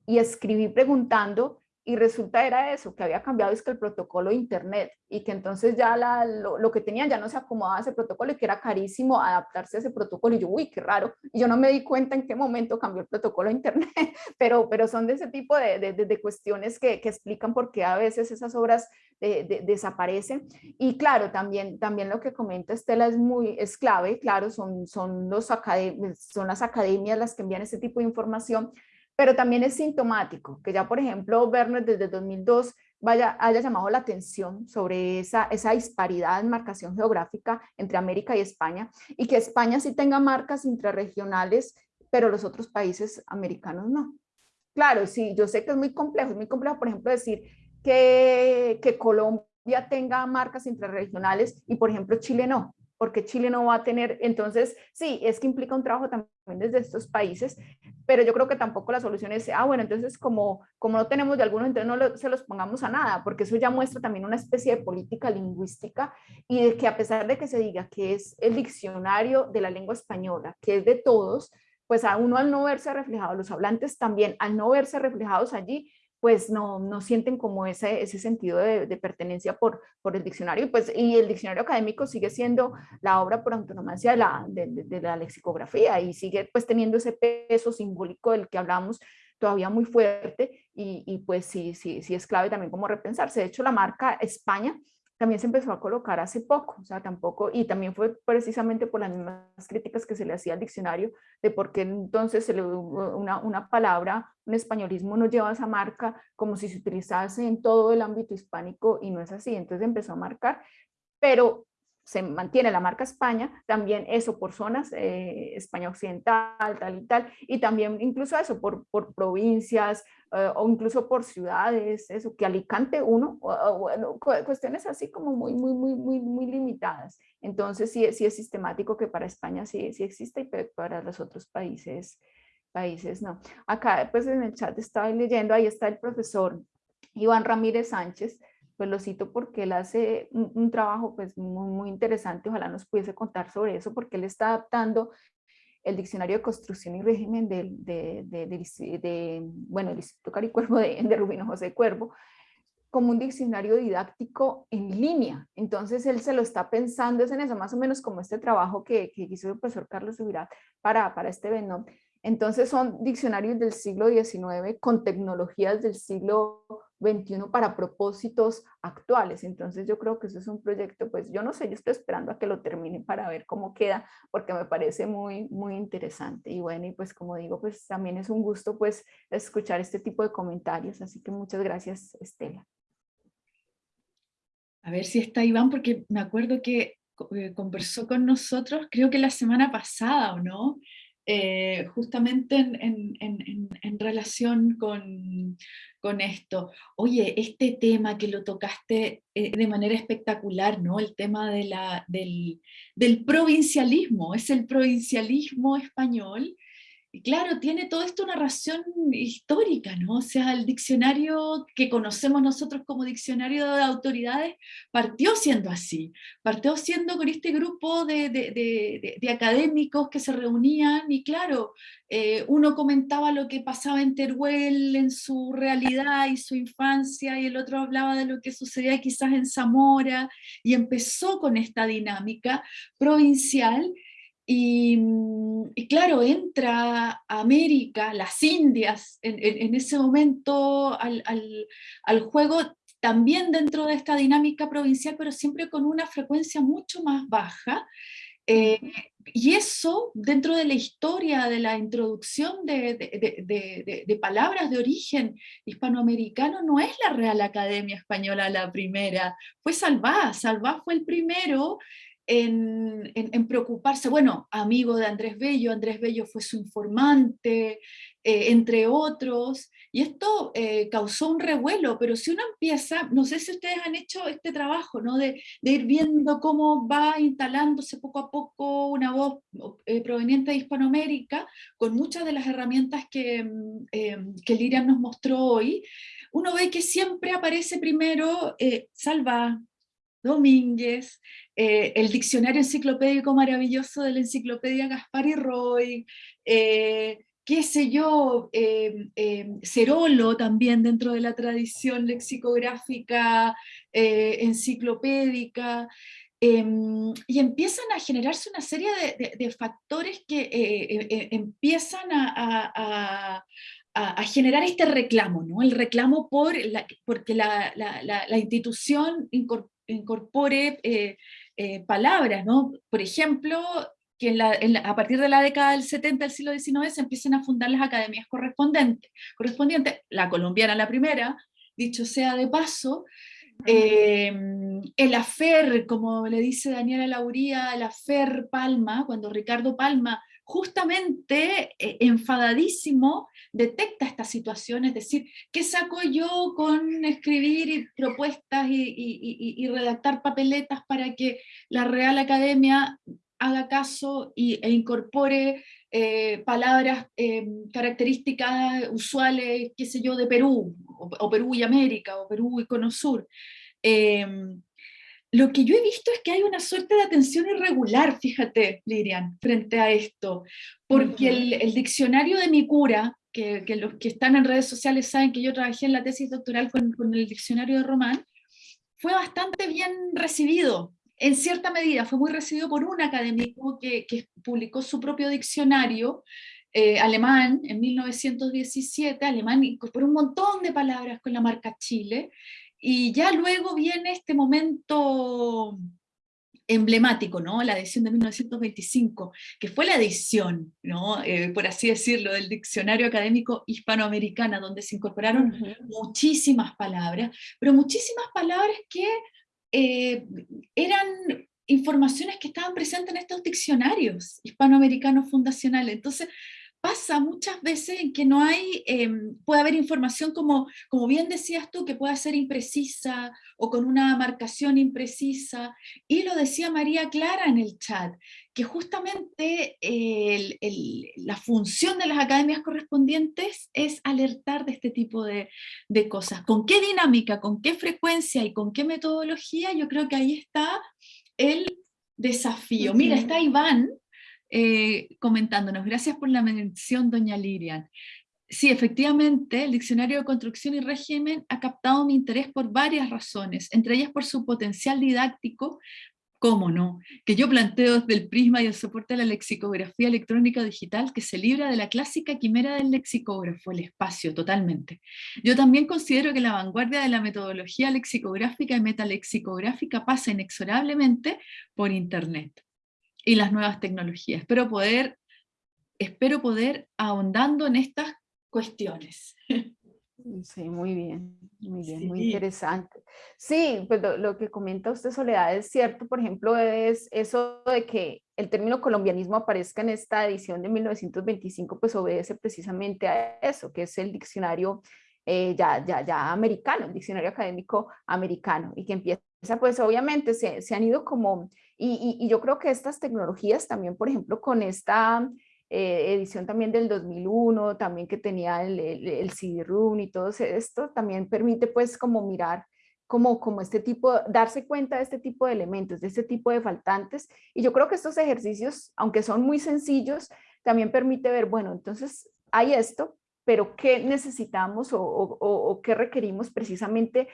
y escribí preguntando y resulta era eso, que había cambiado es que el protocolo de internet y que entonces ya la, lo, que tenían ya no se acomodaba a ese protocolo y que era carísimo adaptarse a ese protocolo. Y yo, uy, qué raro, y yo no me di cuenta en qué momento cambió el protocolo de internet, (laughs) pero, pero son de ese tipo de, de, de cuestiones que, que, explican por qué a veces esas obras desaparecen. Y claro, también, también lo que comenta Estela es muy, es clave, claro, son, son, los son las academias las que envían ese tipo de información, pero también es sintomático que ya, por ejemplo, Werner desde 2002 vaya, haya llamado la atención sobre esa, esa disparidad en marcación geográfica entre América y España y que España sí tenga marcas intrarregionales, pero los otros países americanos no. Claro, sí, yo sé que es muy complejo, es muy complejo, por ejemplo, decir que, que Colombia tenga marcas intrarregionales y, por ejemplo, Chile no porque Chile no va a tener, entonces sí, es que implica un trabajo también desde estos países, pero yo creo que tampoco la solución es, ah, bueno, entonces como, como no tenemos de algunos, entonces no se los pongamos a nada, porque eso ya muestra también una especie de política lingüística y de que a pesar de que se diga que es el diccionario de la lengua española, que es de todos, pues a uno al no verse reflejado, los hablantes también al no verse reflejados allí, pues no, no sienten como ese, ese sentido de, pertenencia por, por el diccionario. Pues, y el diccionario académico sigue siendo la obra por antonomasia de la, de, la lexicografía y sigue pues teniendo ese peso simbólico del que hablamos todavía muy fuerte y, y, pues sí, sí, sí es clave también como repensarse. De hecho, la marca España también se empezó a colocar hace poco, o sea, tampoco, y también fue precisamente por las mismas críticas que se le hacía al diccionario, de por qué entonces se le, una, una palabra, un españolismo no lleva esa marca como si se utilizase en todo el ámbito hispánico y no es así, entonces empezó a marcar, pero se mantiene la marca España, también eso por zonas, eh, España Occidental, tal y tal, y también incluso eso por, por provincias eh, o incluso por ciudades, eso, que Alicante uno, o, bueno, cuestiones así como muy, muy, muy, muy, muy limitadas. Entonces sí, sí es sistemático que para España sí, sí existe y para los otros países, países no. Acá pues en el chat estaba leyendo, ahí está el profesor Iván Ramírez Sánchez, pues lo cito porque él hace un, trabajo pues muy, muy, interesante, ojalá nos pudiese contar sobre eso, porque él está adaptando el Diccionario de Construcción y Régimen de, de, de, bueno, el Instituto Caricuervo de, de Rubino José Cuervo, como un diccionario didáctico en línea. Entonces él se lo está pensando es en eso, más o menos como este trabajo que, que hizo el profesor Carlos Subirá para, para este Benón. Entonces son diccionarios del siglo XIX con tecnologías del siglo 21 para propósitos actuales. Entonces yo creo que eso es un proyecto, pues yo no sé, yo estoy esperando a que lo termine para ver cómo queda, porque me parece muy, muy interesante. Y bueno, y pues como digo, pues también es un gusto pues escuchar este tipo de comentarios. Así que muchas gracias, Estela.
A ver si está Iván, porque me acuerdo que eh, conversó con nosotros, creo que la semana pasada, ¿o no? Eh, justamente en, relación con, esto. Oye, este tema que lo tocaste eh, de manera espectacular, ¿no? El tema de la, del, provincialismo, es el provincialismo español claro, tiene todo esto una narración histórica, ¿no? O sea, el diccionario que conocemos nosotros como diccionario de autoridades partió siendo así, partió siendo con este grupo de, de, de, académicos que se reunían y claro, eh, uno comentaba lo que pasaba en Teruel, en su realidad y su infancia, y el otro hablaba de lo que sucedía quizás en Zamora, y empezó con esta dinámica provincial, Mm, y, claro, entra América, las Indias, en, ese momento al, juego, también dentro de esta dinámica provincial, pero siempre con una frecuencia mucho más baja. Eh, y eso, dentro de la historia de la introducción de, de, palabras de origen hispanoamericano, no es la Real Academia Española la primera, fue Salvá, Salvá fue el primero en, preocuparse, bueno, amigo de Andrés Bello, Andrés Bello fue su informante, eh, entre otros, y esto eh, causó un revuelo, pero si uno empieza, no sé si ustedes han hecho este trabajo, ¿no? de, ir viendo cómo va instalándose poco a poco una voz eh, proveniente de Hispanoamérica, con muchas de las herramientas que, mm, que Lirian nos mostró hoy, uno ve que siempre aparece primero Salva, Domínguez, eh, el diccionario enciclopédico maravilloso de la enciclopedia Gaspar y Roy, eh, qué sé yo, eh, Cerolo también dentro de la tradición lexicográfica enciclopédica, em, y empiezan a generarse una serie de, factores que empiezan a, generar este reclamo, ¿no? el reclamo por la, porque la, la institución incorpore eh, eh, palabras, ¿no? Por ejemplo, que a partir de la década del 70 del siglo XIX se empiecen a fundar las academias correspondientes, correspondientes la colombiana la primera, dicho sea de paso, eh, el afer, como le dice Daniela Lauría, el afer Palma, cuando Ricardo Palma justamente eh, enfadadísimo detecta esta situación, es decir, ¿qué saco yo con escribir propuestas y, redactar papeletas para que la Real Academia haga caso e incorpore eh, palabras eh, características usuales, qué sé yo, de Perú, o, Perú y América, o Perú y Cono Sur? Lo que yo he visto es que hay una suerte de atención irregular, fíjate, Lirian, frente a esto, porque el, diccionario de mi cura, que, los que están en redes sociales saben que yo trabajé en la tesis doctoral con, el diccionario de Román, fue bastante bien recibido, en cierta medida, fue muy recibido por un académico que, publicó su propio diccionario, eh, alemán en 1917, alemán incorporó un montón de palabras con la marca Chile, y ya luego viene este momento emblemático, ¿no? la edición de 1925, que fue la edición, ¿no? Eh, por así decirlo, del diccionario académico hispanoamericana, donde se incorporaron muchísimas palabras, pero muchísimas palabras que eh, eran informaciones que estaban presentes en estos diccionarios hispanoamericanos fundacionales. Entonces, pasa muchas veces en que no hay, em, puede haber información como, como bien decías tú, que pueda ser imprecisa o con una marcación imprecisa, y lo decía María Clara en el chat, que justamente la función de las academias correspondientes es alertar de este tipo de, de cosas. ¿Con qué dinámica, con qué frecuencia y con qué metodología? Yo creo que ahí está el desafío. Mira, está Iván, eh, comentándonos. Gracias por la mención, doña Lirian. Sí, efectivamente, el Diccionario de Construcción y Régimen ha captado mi interés por varias razones, entre ellas por su potencial didáctico, cómo no, que yo planteo desde el prisma y el soporte de la lexicografía electrónica digital que se libra de la clásica quimera del lexicógrafo, el espacio, totalmente. Yo también considero que la vanguardia de la metodología lexicográfica y metalexicográfica pasa inexorablemente por Internet y las nuevas tecnologías. Espero poder, espero poder ahondando en estas cuestiones.
Sí, muy bien, muy bien, muy interesante. Sí, pues lo, que comenta usted, Soledad, es cierto, por ejemplo, es eso de que el término colombianismo aparezca en esta edición de 1925, pues obedece precisamente a eso, que es el diccionario eh, ya, ya, ya americano, el diccionario académico americano, y que empieza, pues obviamente se, se han ido como y, yo creo que estas tecnologías también, por ejemplo, con esta eh, edición también del 2001, también que tenía el, el, CD-ROOM y todo esto, también permite pues como mirar como, como este tipo, darse cuenta de este tipo de elementos, de este tipo de faltantes. Y yo creo que estos ejercicios, aunque son muy sencillos, también permite ver, bueno, entonces hay esto, pero ¿qué necesitamos o, o, o qué requerimos precisamente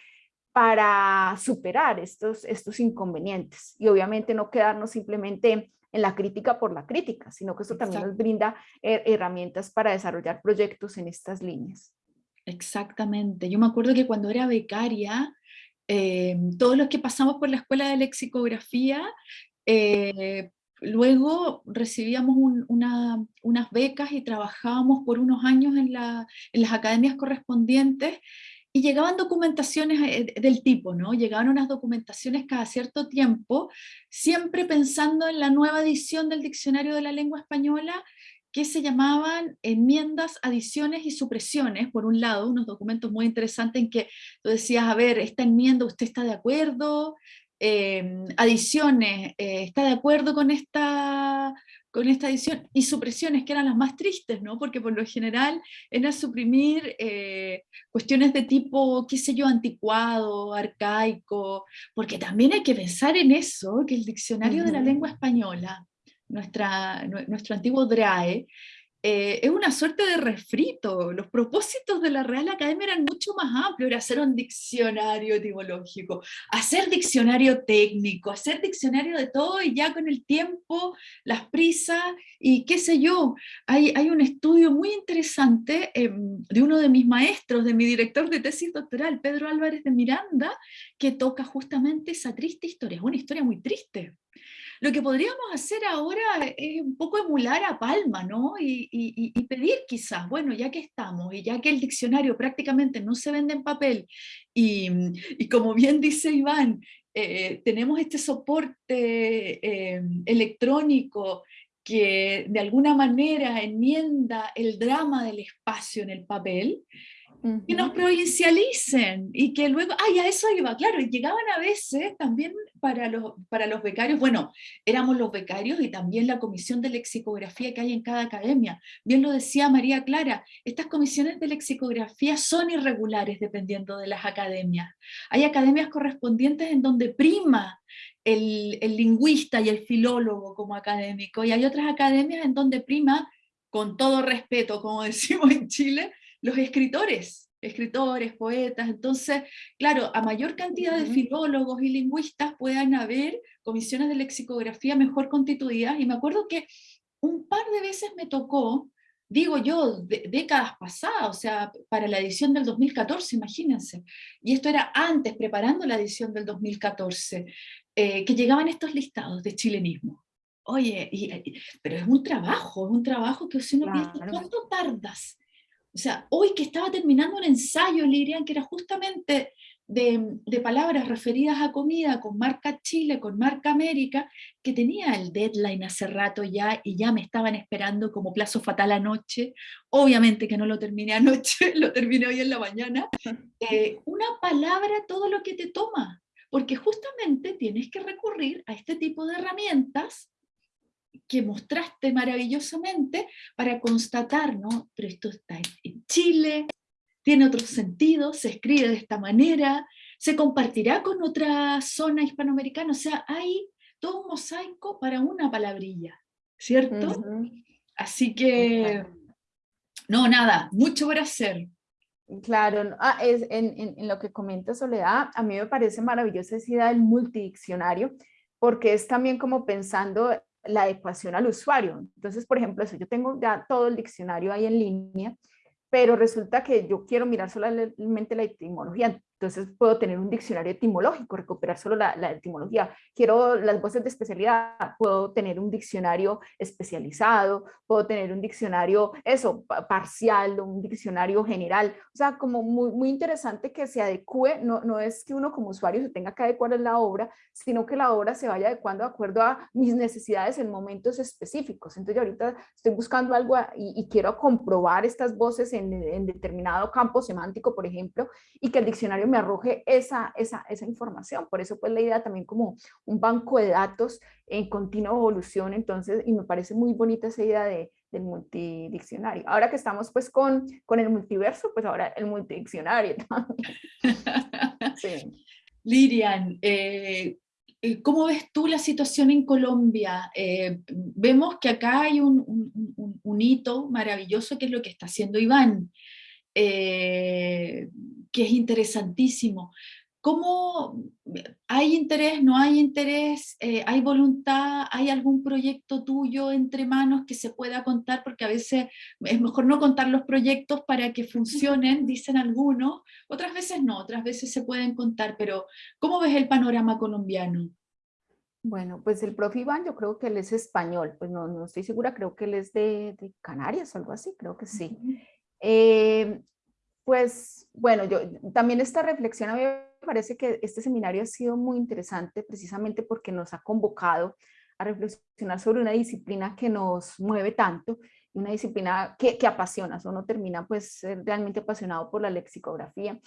para superar estos, estos inconvenientes? Y obviamente no quedarnos simplemente en la crítica por la crítica, sino que esto también nos brinda herramientas para desarrollar proyectos en estas líneas.
Exactamente. Yo me acuerdo que cuando era becaria, em, todos los que pasamos por la escuela de lexicografía, eh, luego recibíamos unas becas y trabajábamos por unos años en, en las academias correspondientes y llegaban documentaciones eh, del tipo, ¿no? Llegaban unas documentaciones cada cierto tiempo, siempre pensando en la nueva edición del Diccionario de la Lengua Española, que se llamaban enmiendas, adiciones y supresiones, por un lado, unos documentos muy interesantes en que tú decías, a ver, esta enmienda usted está de acuerdo, eh, adiciones, eh, está de acuerdo con esta con esta edición, y supresiones que eran las más tristes, ¿no? porque por lo general era suprimir eh, cuestiones de tipo, qué sé yo, anticuado, arcaico, porque también hay que pensar en eso, que el diccionario de la lengua española, nuestra, nuestro antiguo DRAE, eh, es una suerte de refrito. Los propósitos de la Real Academia eran mucho más amplios, era hacer un diccionario etimológico, hacer diccionario técnico, hacer diccionario de todo y ya con el tiempo, las prisas y qué sé yo. Hay, un estudio muy interesante em, de uno de mis maestros, de mi director de tesis doctoral, Pedro Álvarez de Miranda, que toca justamente esa triste historia, es una historia muy triste. Lo que podríamos hacer ahora es un poco emular a Palma, ¿no? Y, pedir quizás, bueno, ya que estamos y ya que el diccionario prácticamente no se vende en papel y, como bien dice Iván, eh, tenemos este soporte eh, electrónico que de alguna manera enmienda el drama del espacio en el papel, que nos provincialicen y que luego, ay, a eso iba, claro, y llegaban a veces también para los, para los becarios, bueno, éramos los becarios y también la comisión de lexicografía que hay en cada academia. Bien lo decía María Clara, estas comisiones de lexicografía son irregulares dependiendo de las academias. Hay academias correspondientes en donde prima el, el lingüista y el filólogo como académico, y hay otras academias en donde prima, con todo respeto, como (laughs) decimos en Chile, los escritores, escritores, poetas, entonces, claro, a mayor cantidad de filólogos y lingüistas puedan haber comisiones de lexicografía mejor constituidas, y me acuerdo que un par de veces me tocó, digo yo, décadas pasadas, o sea, para la edición del 2014, imagínense, y esto era antes, preparando la edición del 2014, eh, que llegaban estos listados de chilenismo. Oye, pero es un trabajo, es un trabajo que si uno piensa, ¿cuánto tardas o sea, hoy que estaba terminando un ensayo, Lirian, que era justamente de, palabras referidas a comida con marca Chile, con marca América, que tenía el deadline hace rato ya y ya me estaban esperando como plazo fatal anoche. Obviamente que no lo terminé anoche, (laughs) lo terminé hoy en la mañana. (laughs) Eh, una palabra todo lo que te toma, porque justamente tienes que recurrir a este tipo de herramientas que mostraste maravillosamente para constatar, ¿no? Pero esto está en Chile, tiene otro sentido, se escribe de esta manera, se compartirá con otra zona hispanoamericana, o sea, hay todo un mosaico para una palabrilla, ¿cierto? Así que, no, nada, mucho por hacer.
Claro, ah, es, en, en, lo que comenta Soledad, a mí me parece maravillosa esa idea del multidiccionario, porque es también como pensando la adecuación al usuario. Entonces, por ejemplo, eso, yo tengo ya todo el diccionario ahí en línea, pero resulta que yo quiero mirar solamente la etimología. Entonces puedo tener un diccionario etimológico, recuperar solo la, etimología. Quiero las voces de especialidad, puedo tener un diccionario especializado, puedo tener un diccionario, eso, parcial, un diccionario general. O sea, como muy, muy interesante que se adecue, no, no es que uno como usuario se tenga que adecuar a la obra, sino que la obra se vaya adecuando de acuerdo a mis necesidades en momentos específicos. Entonces yo ahorita estoy buscando algo y, quiero comprobar estas voces en, en determinado campo semántico, por ejemplo, y que el diccionario me arroje esa, esa, esa información. Por eso pues la idea también como un banco de datos en continua evolución, entonces, y me parece muy bonita esa idea de, del multidiccionario. Ahora que estamos pues con, con el multiverso, pues ahora el multidiccionario. (laughs)
sí. Lirian, eh, eh, ¿cómo ves tú la situación en Colombia? Eh, vemos que acá hay un, un, hito maravilloso que es lo que está haciendo Iván, que es interesantísimo. ¿Cómo hay interés, no hay interés, eh, hay voluntad, hay algún proyecto tuyo entre manos que se pueda contar? Porque a veces es mejor no contar los proyectos para que funcionen, dicen algunos, otras veces no, otras veces se pueden contar, pero ¿cómo ves el panorama colombiano?
Bueno, pues el profe Iván, yo creo que él es español, pues no, no estoy segura, creo que él es de, de Canarias o algo así, creo que sí. Eh, pues bueno, yo también esta reflexión a mí me parece que este seminario ha sido muy interesante precisamente porque nos ha convocado a reflexionar sobre una disciplina que nos mueve tanto una disciplina que, que apasiona, uno termina pues realmente apasionado por la lexicografía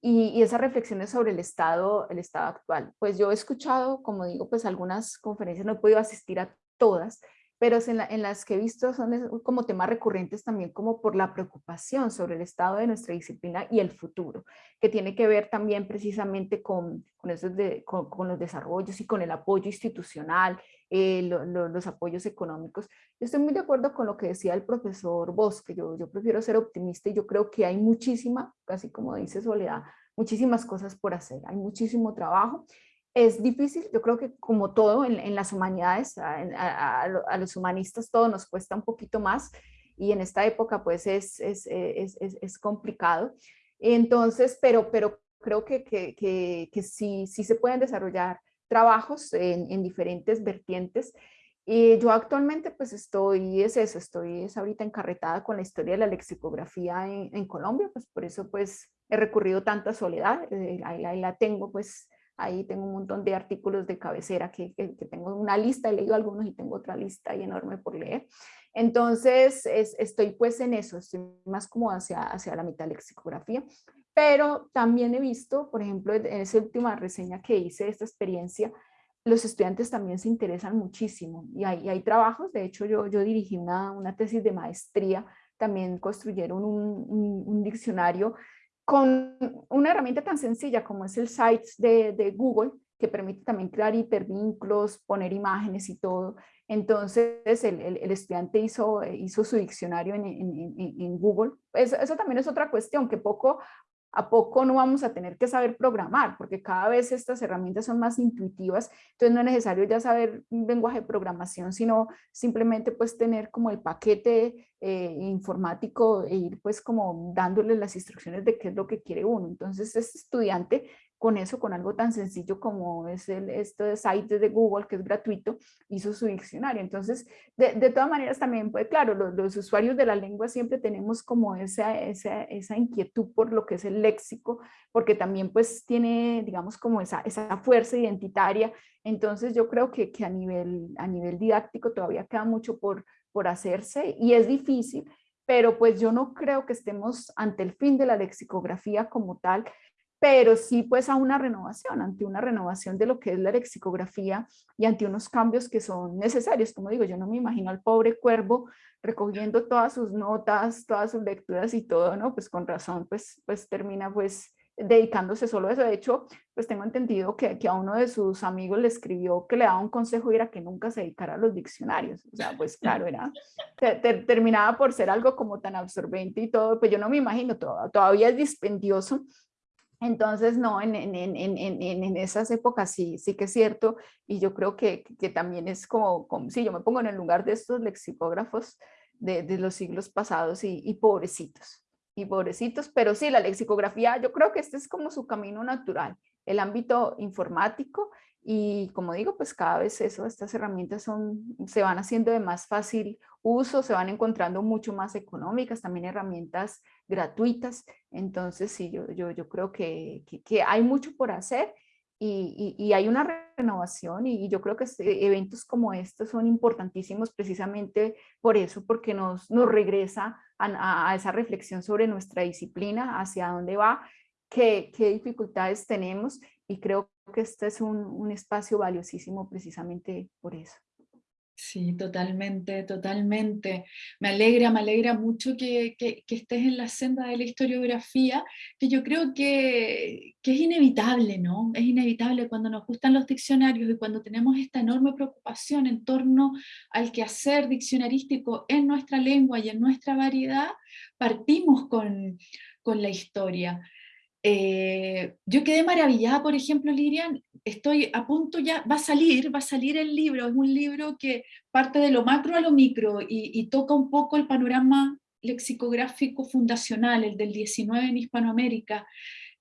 y, y esas reflexiones sobre el estado, el estado actual. Pues yo he escuchado, como digo, pues algunas conferencias, no he podido asistir a todas, pero en, las que he visto son como temas recurrentes también como por la preocupación sobre el estado de nuestra disciplina y el futuro, que tiene que ver también precisamente con, con, esos de, con, los desarrollos y con el apoyo institucional, eh, los apoyos económicos. Yo estoy muy de acuerdo con lo que decía el profesor Bosque, yo, yo prefiero ser optimista y yo creo que hay muchísima, casi como dice Soledad, muchísimas cosas por hacer, hay muchísimo trabajo es difícil, yo creo que como todo en, las humanidades, a, los humanistas todo nos cuesta un poquito más y en esta época pues es, es, es, es complicado. Entonces, pero, pero creo que, que, que, sí, sí se pueden desarrollar trabajos en, en diferentes vertientes. Y yo actualmente pues estoy, es eso, estoy es ahorita encarretada con la historia de la lexicografía en, en Colombia, pues por eso pues he recurrido tanto a Soledad, eh, ahí, ahí, la tengo pues Ahí tengo un montón de artículos de cabecera que, que, tengo una lista, he leído algunos y tengo otra lista ahí enorme por leer. Entonces estoy pues en eso, estoy más como hacia, hacia la lexicografía, pero también he visto, por ejemplo, en esa última reseña que hice de esta experiencia, los estudiantes también se interesan muchísimo y hay, hay trabajos, de hecho yo, yo dirigí una, una tesis de maestría, también construyeron un, un, un diccionario con una herramienta tan sencilla como es el Sites de, Google, que permite también crear hipervínculos, poner imágenes y todo. Entonces el, estudiante hizo, su diccionario en, Google. Eso, también es otra cuestión, que poco a poco no vamos a tener que saber programar, porque cada vez estas herramientas son más intuitivas, entonces no es necesario ya saber un lenguaje de programación, sino simplemente pues tener como el paquete eh, informático e ir pues como dándole las instrucciones de qué es lo que quiere uno. Entonces este estudiante con eso, con algo tan sencillo como es el, este site de Google, que es gratuito, hizo su diccionario. Entonces, de, de todas maneras también, pues claro, los, los, usuarios de la lengua siempre tenemos como esa, esa, esa, inquietud por lo que es el léxico, porque también pues tiene, digamos, como esa, esa fuerza identitaria. Entonces yo creo que, que a, nivel, a nivel didáctico todavía queda mucho por, por hacerse y es difícil, pero pues yo no creo que estemos ante el fin de la lexicografía como tal, pero sí pues a una renovación, ante una renovación de lo que es la lexicografía y ante unos cambios que son necesarios. Como digo, yo no me imagino al pobre cuervo recogiendo todas sus notas, todas sus lecturas y todo, ¿no? Pues con razón, pues, pues termina pues dedicándose solo a eso. De hecho, pues tengo entendido que, que, a uno de sus amigos le escribió que le daba un consejo y era que nunca se dedicara a los diccionarios. O sea, pues claro, era, terminaba por ser algo como tan absorbente y todo, pues yo no me imagino, todavía es dispendioso entonces, no, en, en, en, en, esas épocas sí, sí que es cierto, y yo creo que, que también es como, como, sí, yo me pongo en el lugar de estos lexicógrafos de, de los siglos pasados y, y, pobrecitos, y pobrecitos, pero sí, la lexicografía, yo creo que este es como su camino natural, el ámbito informático, y como digo, pues cada vez eso, estas herramientas son, se van haciendo de más fácil uso, se van encontrando mucho más económicas, también herramientas gratuitas. Entonces sí, yo, yo, yo creo que, que, hay mucho por hacer y, y, hay una renovación y, yo creo que este, eventos como estos son importantísimos precisamente por eso, porque nos, nos regresa a, a esa reflexión sobre nuestra disciplina, hacia dónde va, qué, qué dificultades tenemos y creo que este es un, un espacio valiosísimo precisamente por eso.
Sí, totalmente, totalmente. Me alegra, me alegra mucho que, estés en la senda de la historiografía, que yo creo que, que, es inevitable, ¿no? Es inevitable cuando nos gustan los diccionarios y cuando tenemos esta enorme preocupación en torno al quehacer diccionarístico en nuestra lengua y en nuestra variedad, partimos con, con la historia. Eh, yo quedé maravillada, por ejemplo, Lirian, estoy a punto ya, va a salir, va a salir el libro, es un libro que parte de lo macro a lo micro y, toca un poco el panorama lexicográfico fundacional, el del 19 en Hispanoamérica,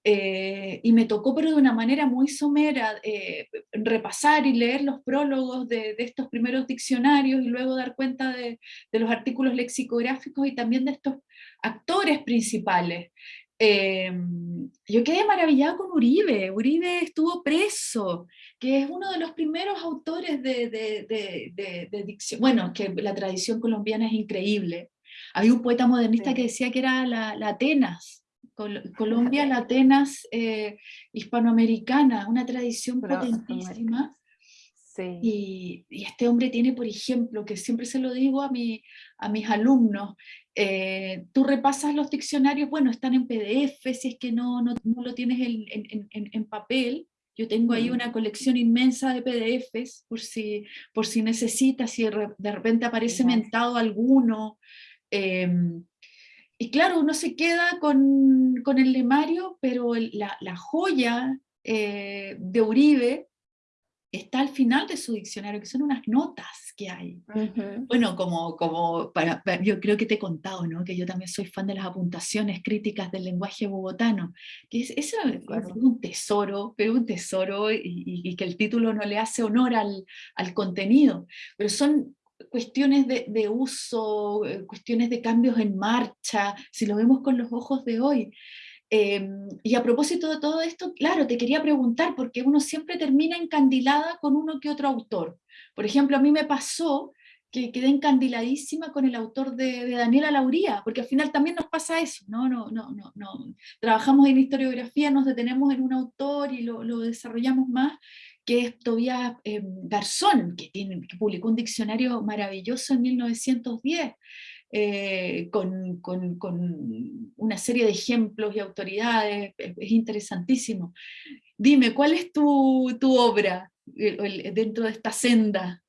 eh, y me tocó pero de una manera muy somera eh, repasar y leer los prólogos de, estos primeros diccionarios y luego dar cuenta de, de los artículos lexicográficos y también de estos actores principales. Em, yo quedé maravillada con Uribe. Uribe estuvo preso, que es uno de los primeros autores de, de, dicción. Bueno, que la tradición colombiana es increíble. Había un poeta modernista que decía que era la, Atenas, Colombia, la Atenas eh, hispanoamericana, una tradición potentísima. Y, y, este hombre tiene, por ejemplo, que siempre se lo digo a, mi, a mis alumnos, eh, tú repasas los diccionarios, bueno, están en PDF, si es que no, no, lo tienes en, en, en, papel, yo tengo ahí una colección inmensa de PDFs, por si, por si necesitas, si de repente aparece mentado alguno. Em, y claro, uno se queda con, con el lemario, pero la, la joya eh, de Uribe está al final de su diccionario, que son unas notas que hay. Bueno, como, como para, yo creo que te he contado, ¿no? que yo también soy fan de las apuntaciones críticas del lenguaje bogotano, que es, eso es un tesoro, pero un tesoro, y, que el título no le hace honor al, al contenido, pero son cuestiones de, de, uso, eh, cuestiones de cambios en marcha, si lo vemos con los ojos de hoy. Em, y a propósito de todo esto, claro, te quería preguntar, porque uno siempre termina encandilada con uno que otro autor. Por ejemplo, a mí me pasó que quedé encandiladísima con el autor de, Daniela Lauría, porque al final también nos pasa eso, ¿no? No, no, no, no. Trabajamos en historiografía, nos detenemos en un autor y lo, lo desarrollamos más, que es Tobias eh, Garzón, que, tiene, que publicó un diccionario maravilloso en 1910. Eh, con, con, con, una serie de ejemplos y autoridades, es, interesantísimo. Dime, ¿cuál es tu, tu obra dentro de esta senda?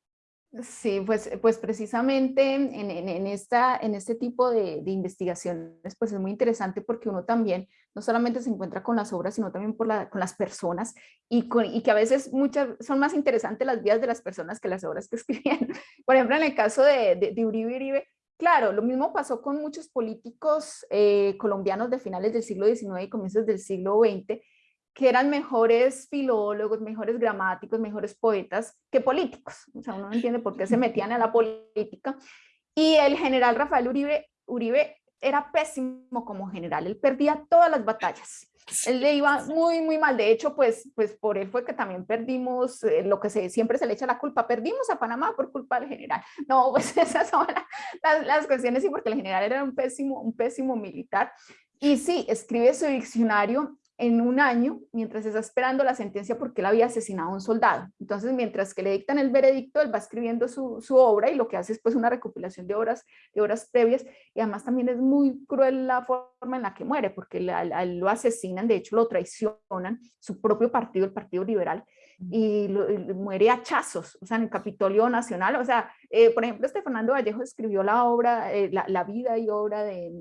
Sí, pues, pues precisamente en, en, en, esta, en este tipo de, de, investigaciones pues es muy interesante porque uno también no solamente se encuentra con las obras, sino también por la, con las personas y, con, y, que a veces muchas son más interesantes las vidas de las personas que las obras que (laughs) escribían. Por ejemplo, en el caso de, de, de Uribe Uribe, Claro, lo mismo pasó con muchos políticos eh, colombianos de finales del siglo XIX y comienzos del siglo XX, que eran mejores filólogos, mejores gramáticos, mejores poetas que políticos. O sea, uno no entiende por qué se metían a la política. Y el general Rafael Uribe, Uribe era pésimo como general, él perdía todas las batallas. Él le iba muy, muy mal. De hecho, pues, pues por él fue que también perdimos eh, lo que se, siempre se le echa la culpa. Perdimos a Panamá por culpa del general. No, (laughs) pues esas son las, las cuestiones, sí, porque el general era un pésimo, un pésimo militar. Y sí, escribe su diccionario en un año mientras está esperando la sentencia porque él había asesinado a un soldado. Entonces, mientras que le dictan el veredicto, él va escribiendo su, su, obra y lo que hace es pues una recopilación de obras, de obras previas y además también es muy cruel la forma en la que muere porque lo asesinan, de hecho lo traicionan, su propio partido, el Partido Liberal, y, muere a hachazos, o sea, en el Capitolio Nacional, o sea, eh, por ejemplo, este Fernando Vallejo escribió la obra, eh, la, vida y obra de,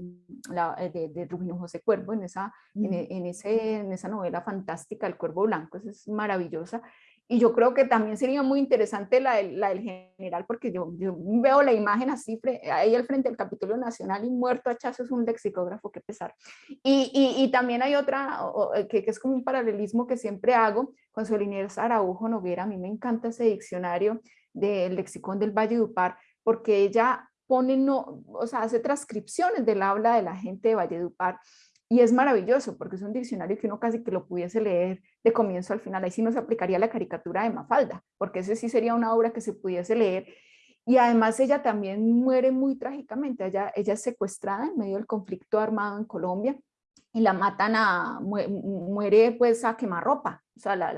la, eh, de, de, Rubino José Cuervo en esa, en, ese, en esa novela fantástica, El Cuervo Blanco, es maravillosa, y yo creo que también sería muy interesante la, la del general, porque yo, yo, veo la imagen así, ahí al frente del Capitolio Nacional y muerto a es un lexicógrafo, qué pesar. Y, y, y también hay otra, eh, que, que, es como un paralelismo que siempre hago, con Solinés Araujo Noguera, a mí me encanta ese diccionario del lexicón del Valle Upar, porque ella pone, no, o sea, hace transcripciones del habla de la gente de Valle de Upar, y es maravilloso porque es un diccionario que uno casi que lo pudiese leer de comienzo al final. Ahí sí no se aplicaría la caricatura de Mafalda, porque ese sí sería una obra que se pudiese leer. Y además ella también muere muy trágicamente. Ella, ella es secuestrada en medio del conflicto armado en Colombia y la matan a, muere pues a quemarropa. o sea, la,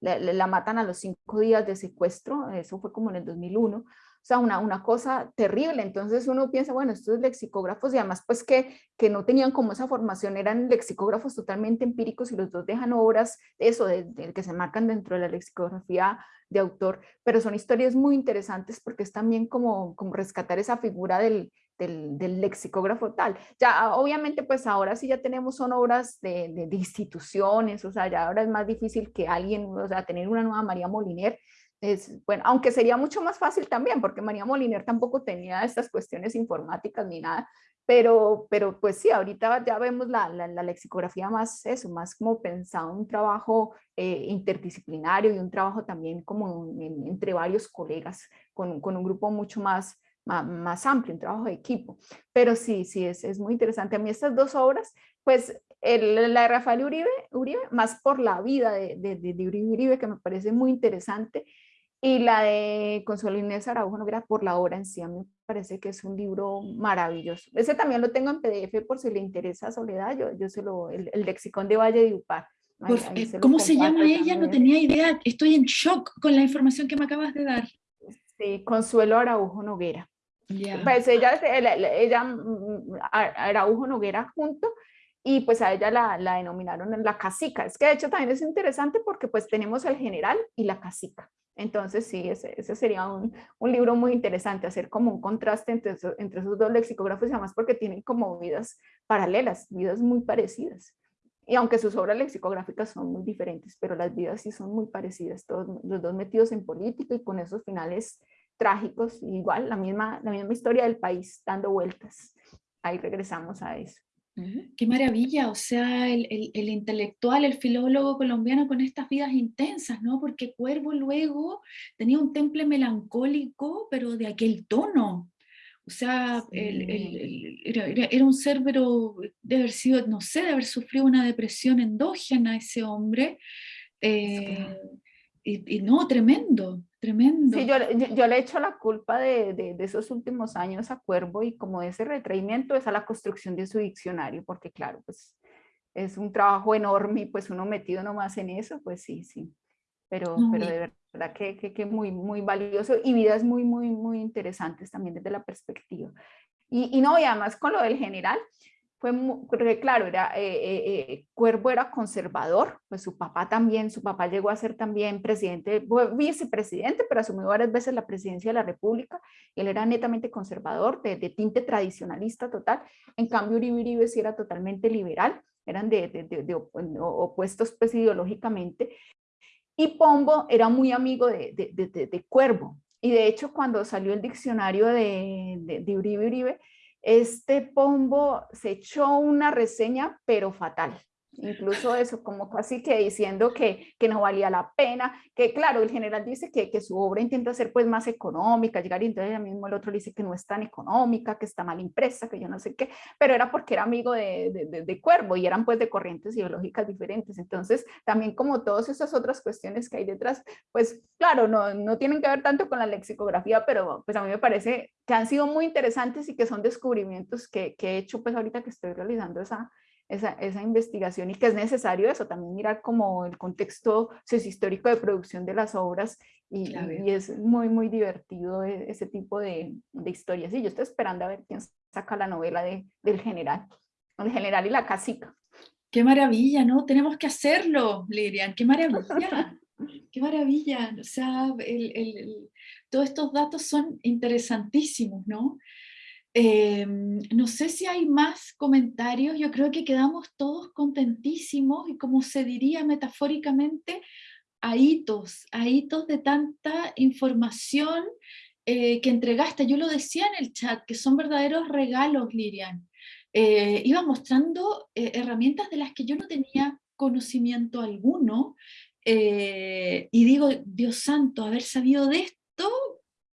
la, matan a los cinco días de secuestro, eso fue como en el 2001, o sea, una, una cosa terrible, entonces uno piensa, bueno, estos lexicógrafos y además pues que, que no tenían como esa formación, eran lexicógrafos totalmente empíricos y los dos dejan obras, eso, de, que se marcan dentro de la lexicografía de autor, pero son historias muy interesantes porque es también como, como rescatar esa figura del, del, lexicógrafo tal. Ya obviamente pues ahora sí ya tenemos son obras de, de, instituciones, o sea, ya ahora es más difícil que alguien, o sea, tener una nueva María Moliner, es, bueno, aunque sería mucho más fácil también, porque María Moliner tampoco tenía estas cuestiones informáticas ni nada, pero, pero pues sí, ahorita ya vemos la, la, lexicografía más eso, más como pensado un trabajo eh, interdisciplinario y un trabajo también como entre varios colegas, con, con, un grupo mucho más, más, amplio, un trabajo de equipo. Pero sí, sí, es, es muy interesante. A mí estas dos obras, pues el, la de Rafael Uribe, Uribe, más por la vida de, de, de, Uribe Uribe, que me parece muy interesante, y la de Consuelo Inés Araujo Noguera por la obra en sí, a mí me parece que es un libro maravilloso. Ese también lo tengo en PDF por si le interesa a Soledad, yo, yo se lo, el, el lexicón de Valle de Upar.
Eh, ¿Cómo se llama ella? No tenía idea, estoy en shock con la información que me acabas de dar.
Sí, Consuelo Araujo Noguera. Pues ella, ella, mm, Araujo Noguera junto, y pues a ella la, la denominaron la casica. Es que de hecho también es interesante porque pues tenemos el general y la casica. Entonces sí, ese, ese sería un, un, libro muy interesante, hacer como un contraste entre, entre esos dos lexicógrafos y además porque tienen como vidas paralelas, vidas muy parecidas. Y aunque sus obras lexicográficas son muy diferentes, pero las vidas sí son muy parecidas, todos los dos metidos en política y con esos finales trágicos, igual la misma, la misma historia del país dando vueltas. Ahí regresamos a eso.
Qué maravilla, o sea, el, el, intelectual, el filólogo colombiano con estas vidas intensas, ¿no? Porque Cuervo luego tenía un temple melancólico, pero de aquel tono. O sea, era, era, un ser, pero de haber sido, no sé, de haber sufrido una depresión endógena ese hombre. Eh, y, no, tremendo, tremendo.
Sí, yo, yo, le echo la culpa de, de, de, esos últimos años a Cuervo y como de ese retraimiento es a la construcción de su diccionario, porque claro, pues es un trabajo enorme y pues uno metido nomás en eso, pues sí, sí. Pero, pero de verdad que, que, que, muy, muy valioso y vidas muy, muy, muy interesantes también desde la perspectiva. Y, y no, y además con lo del general, claro, era, eh, eh, eh, Cuervo era conservador, pues su papá también, su papá llegó a ser también presidente, vicepresidente, pero asumió varias veces la presidencia de la República, él era netamente conservador, de, tinte tradicionalista total, en cambio Uribe Uribe sí era totalmente liberal, eran de, de opuestos pues ideológicamente, y Pombo era muy amigo de, Cuervo, y de hecho cuando salió el diccionario de, Uribe Uribe, este Pombo se echó una reseña, pero fatal. Incluso eso, como casi que diciendo que, que no valía la pena, que claro, el general dice que, que, su obra intenta ser pues más económica, llegar y entonces mismo el otro dice que no es tan económica, que está mal impresa, que yo no sé qué, pero era porque era amigo de, de, de, Cuervo y eran pues de corrientes ideológicas diferentes. Entonces también como todas esas otras cuestiones que hay detrás, pues claro, no, no tienen que ver tanto con la lexicografía, pero pues a mí me parece que han sido muy interesantes y que son descubrimientos que, que he hecho pues ahorita que estoy realizando esa, esa, esa, investigación y que es necesario eso, también mirar como el contexto sociohistórico de producción de las obras y, y, es muy, muy divertido e, ese tipo de, de, historias. Y yo estoy esperando a ver quién saca la novela de, del general, el general y la casica.
Qué maravilla, ¿no? Tenemos que hacerlo, Lirian, qué maravilla. (laughs) Qué maravilla, o sea, el, el, todos estos datos son interesantísimos, ¿no? Em, no sé si hay más comentarios, yo creo que quedamos todos contentísimos y como se diría metafóricamente, a hitos, a de tanta información eh, que entregaste. Yo lo decía en el chat, que son verdaderos regalos, Lirian. Eh, iba mostrando eh, herramientas de las que yo no tenía conocimiento alguno y digo, Dios santo, haber sabido de esto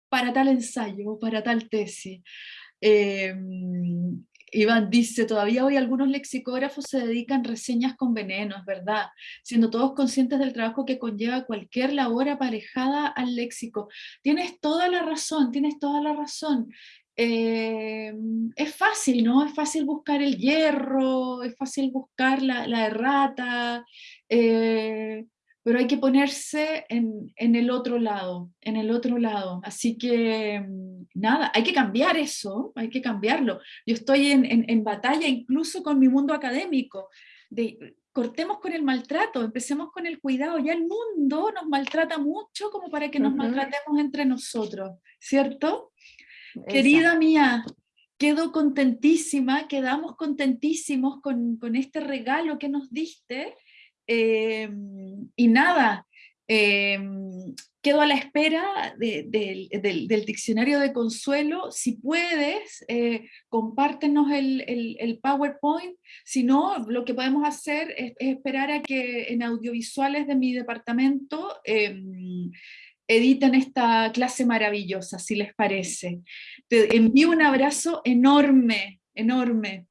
para tal ensayo, para tal tesis. Em, Iván dice, todavía hoy algunos lexicógrafos se dedican reseñas con venenos, ¿verdad? Siendo todos conscientes del trabajo que conlleva cualquier labor aparejada al léxico. Tienes toda la razón, tienes toda la razón. eh, es fácil, ¿no? Es fácil buscar el hierro, es fácil buscar la, la errata, eh, pero hay que ponerse en, en, el otro lado, en el otro lado. Así que, mm, nada, hay que cambiar eso, hay que cambiarlo. Yo estoy en, en, en batalla incluso con mi mundo académico, de, cortemos con el maltrato, empecemos con el cuidado. Ya el mundo nos maltrata mucho como para que nos uh -huh. maltratemos entre nosotros, ¿cierto? Exacto. Querida mía, quedo contentísima, quedamos contentísimos con, con este regalo que nos diste. Eh, y nada, eh, quedo a la espera de, de, de, del diccionario de consuelo. Si puedes, eh, compártenos el, PowerPoint. Si no, lo que podemos hacer es, es, esperar a que en audiovisuales de mi departamento eh, editen esta clase maravillosa, si les parece. Te envío un abrazo enorme, enorme.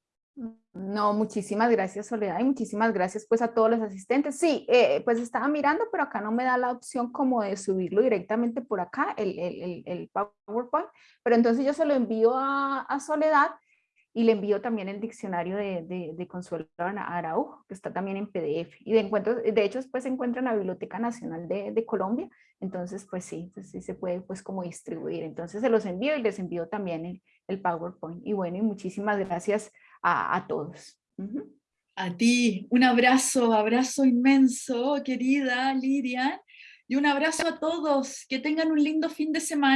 No, muchísimas gracias Soledad y muchísimas gracias pues a todos los asistentes. Sí, eh, pues estaba mirando, pero acá no me da la opción como de subirlo directamente por acá, el, el, el PowerPoint, pero entonces yo se lo envío a, a Soledad y le envío también el diccionario de, de, Consuelo Araujo, que está también en PDF. Y de, encuentro, de hecho, después se encuentra en la Biblioteca Nacional de, de Colombia, entonces pues sí, pues sí se puede pues como distribuir. Entonces se los envío y les envío también el, el PowerPoint. Y bueno, y muchísimas gracias a, todos.
A ti, un abrazo, abrazo inmenso, querida Lidia, y un abrazo a todos, que tengan un lindo fin de semana.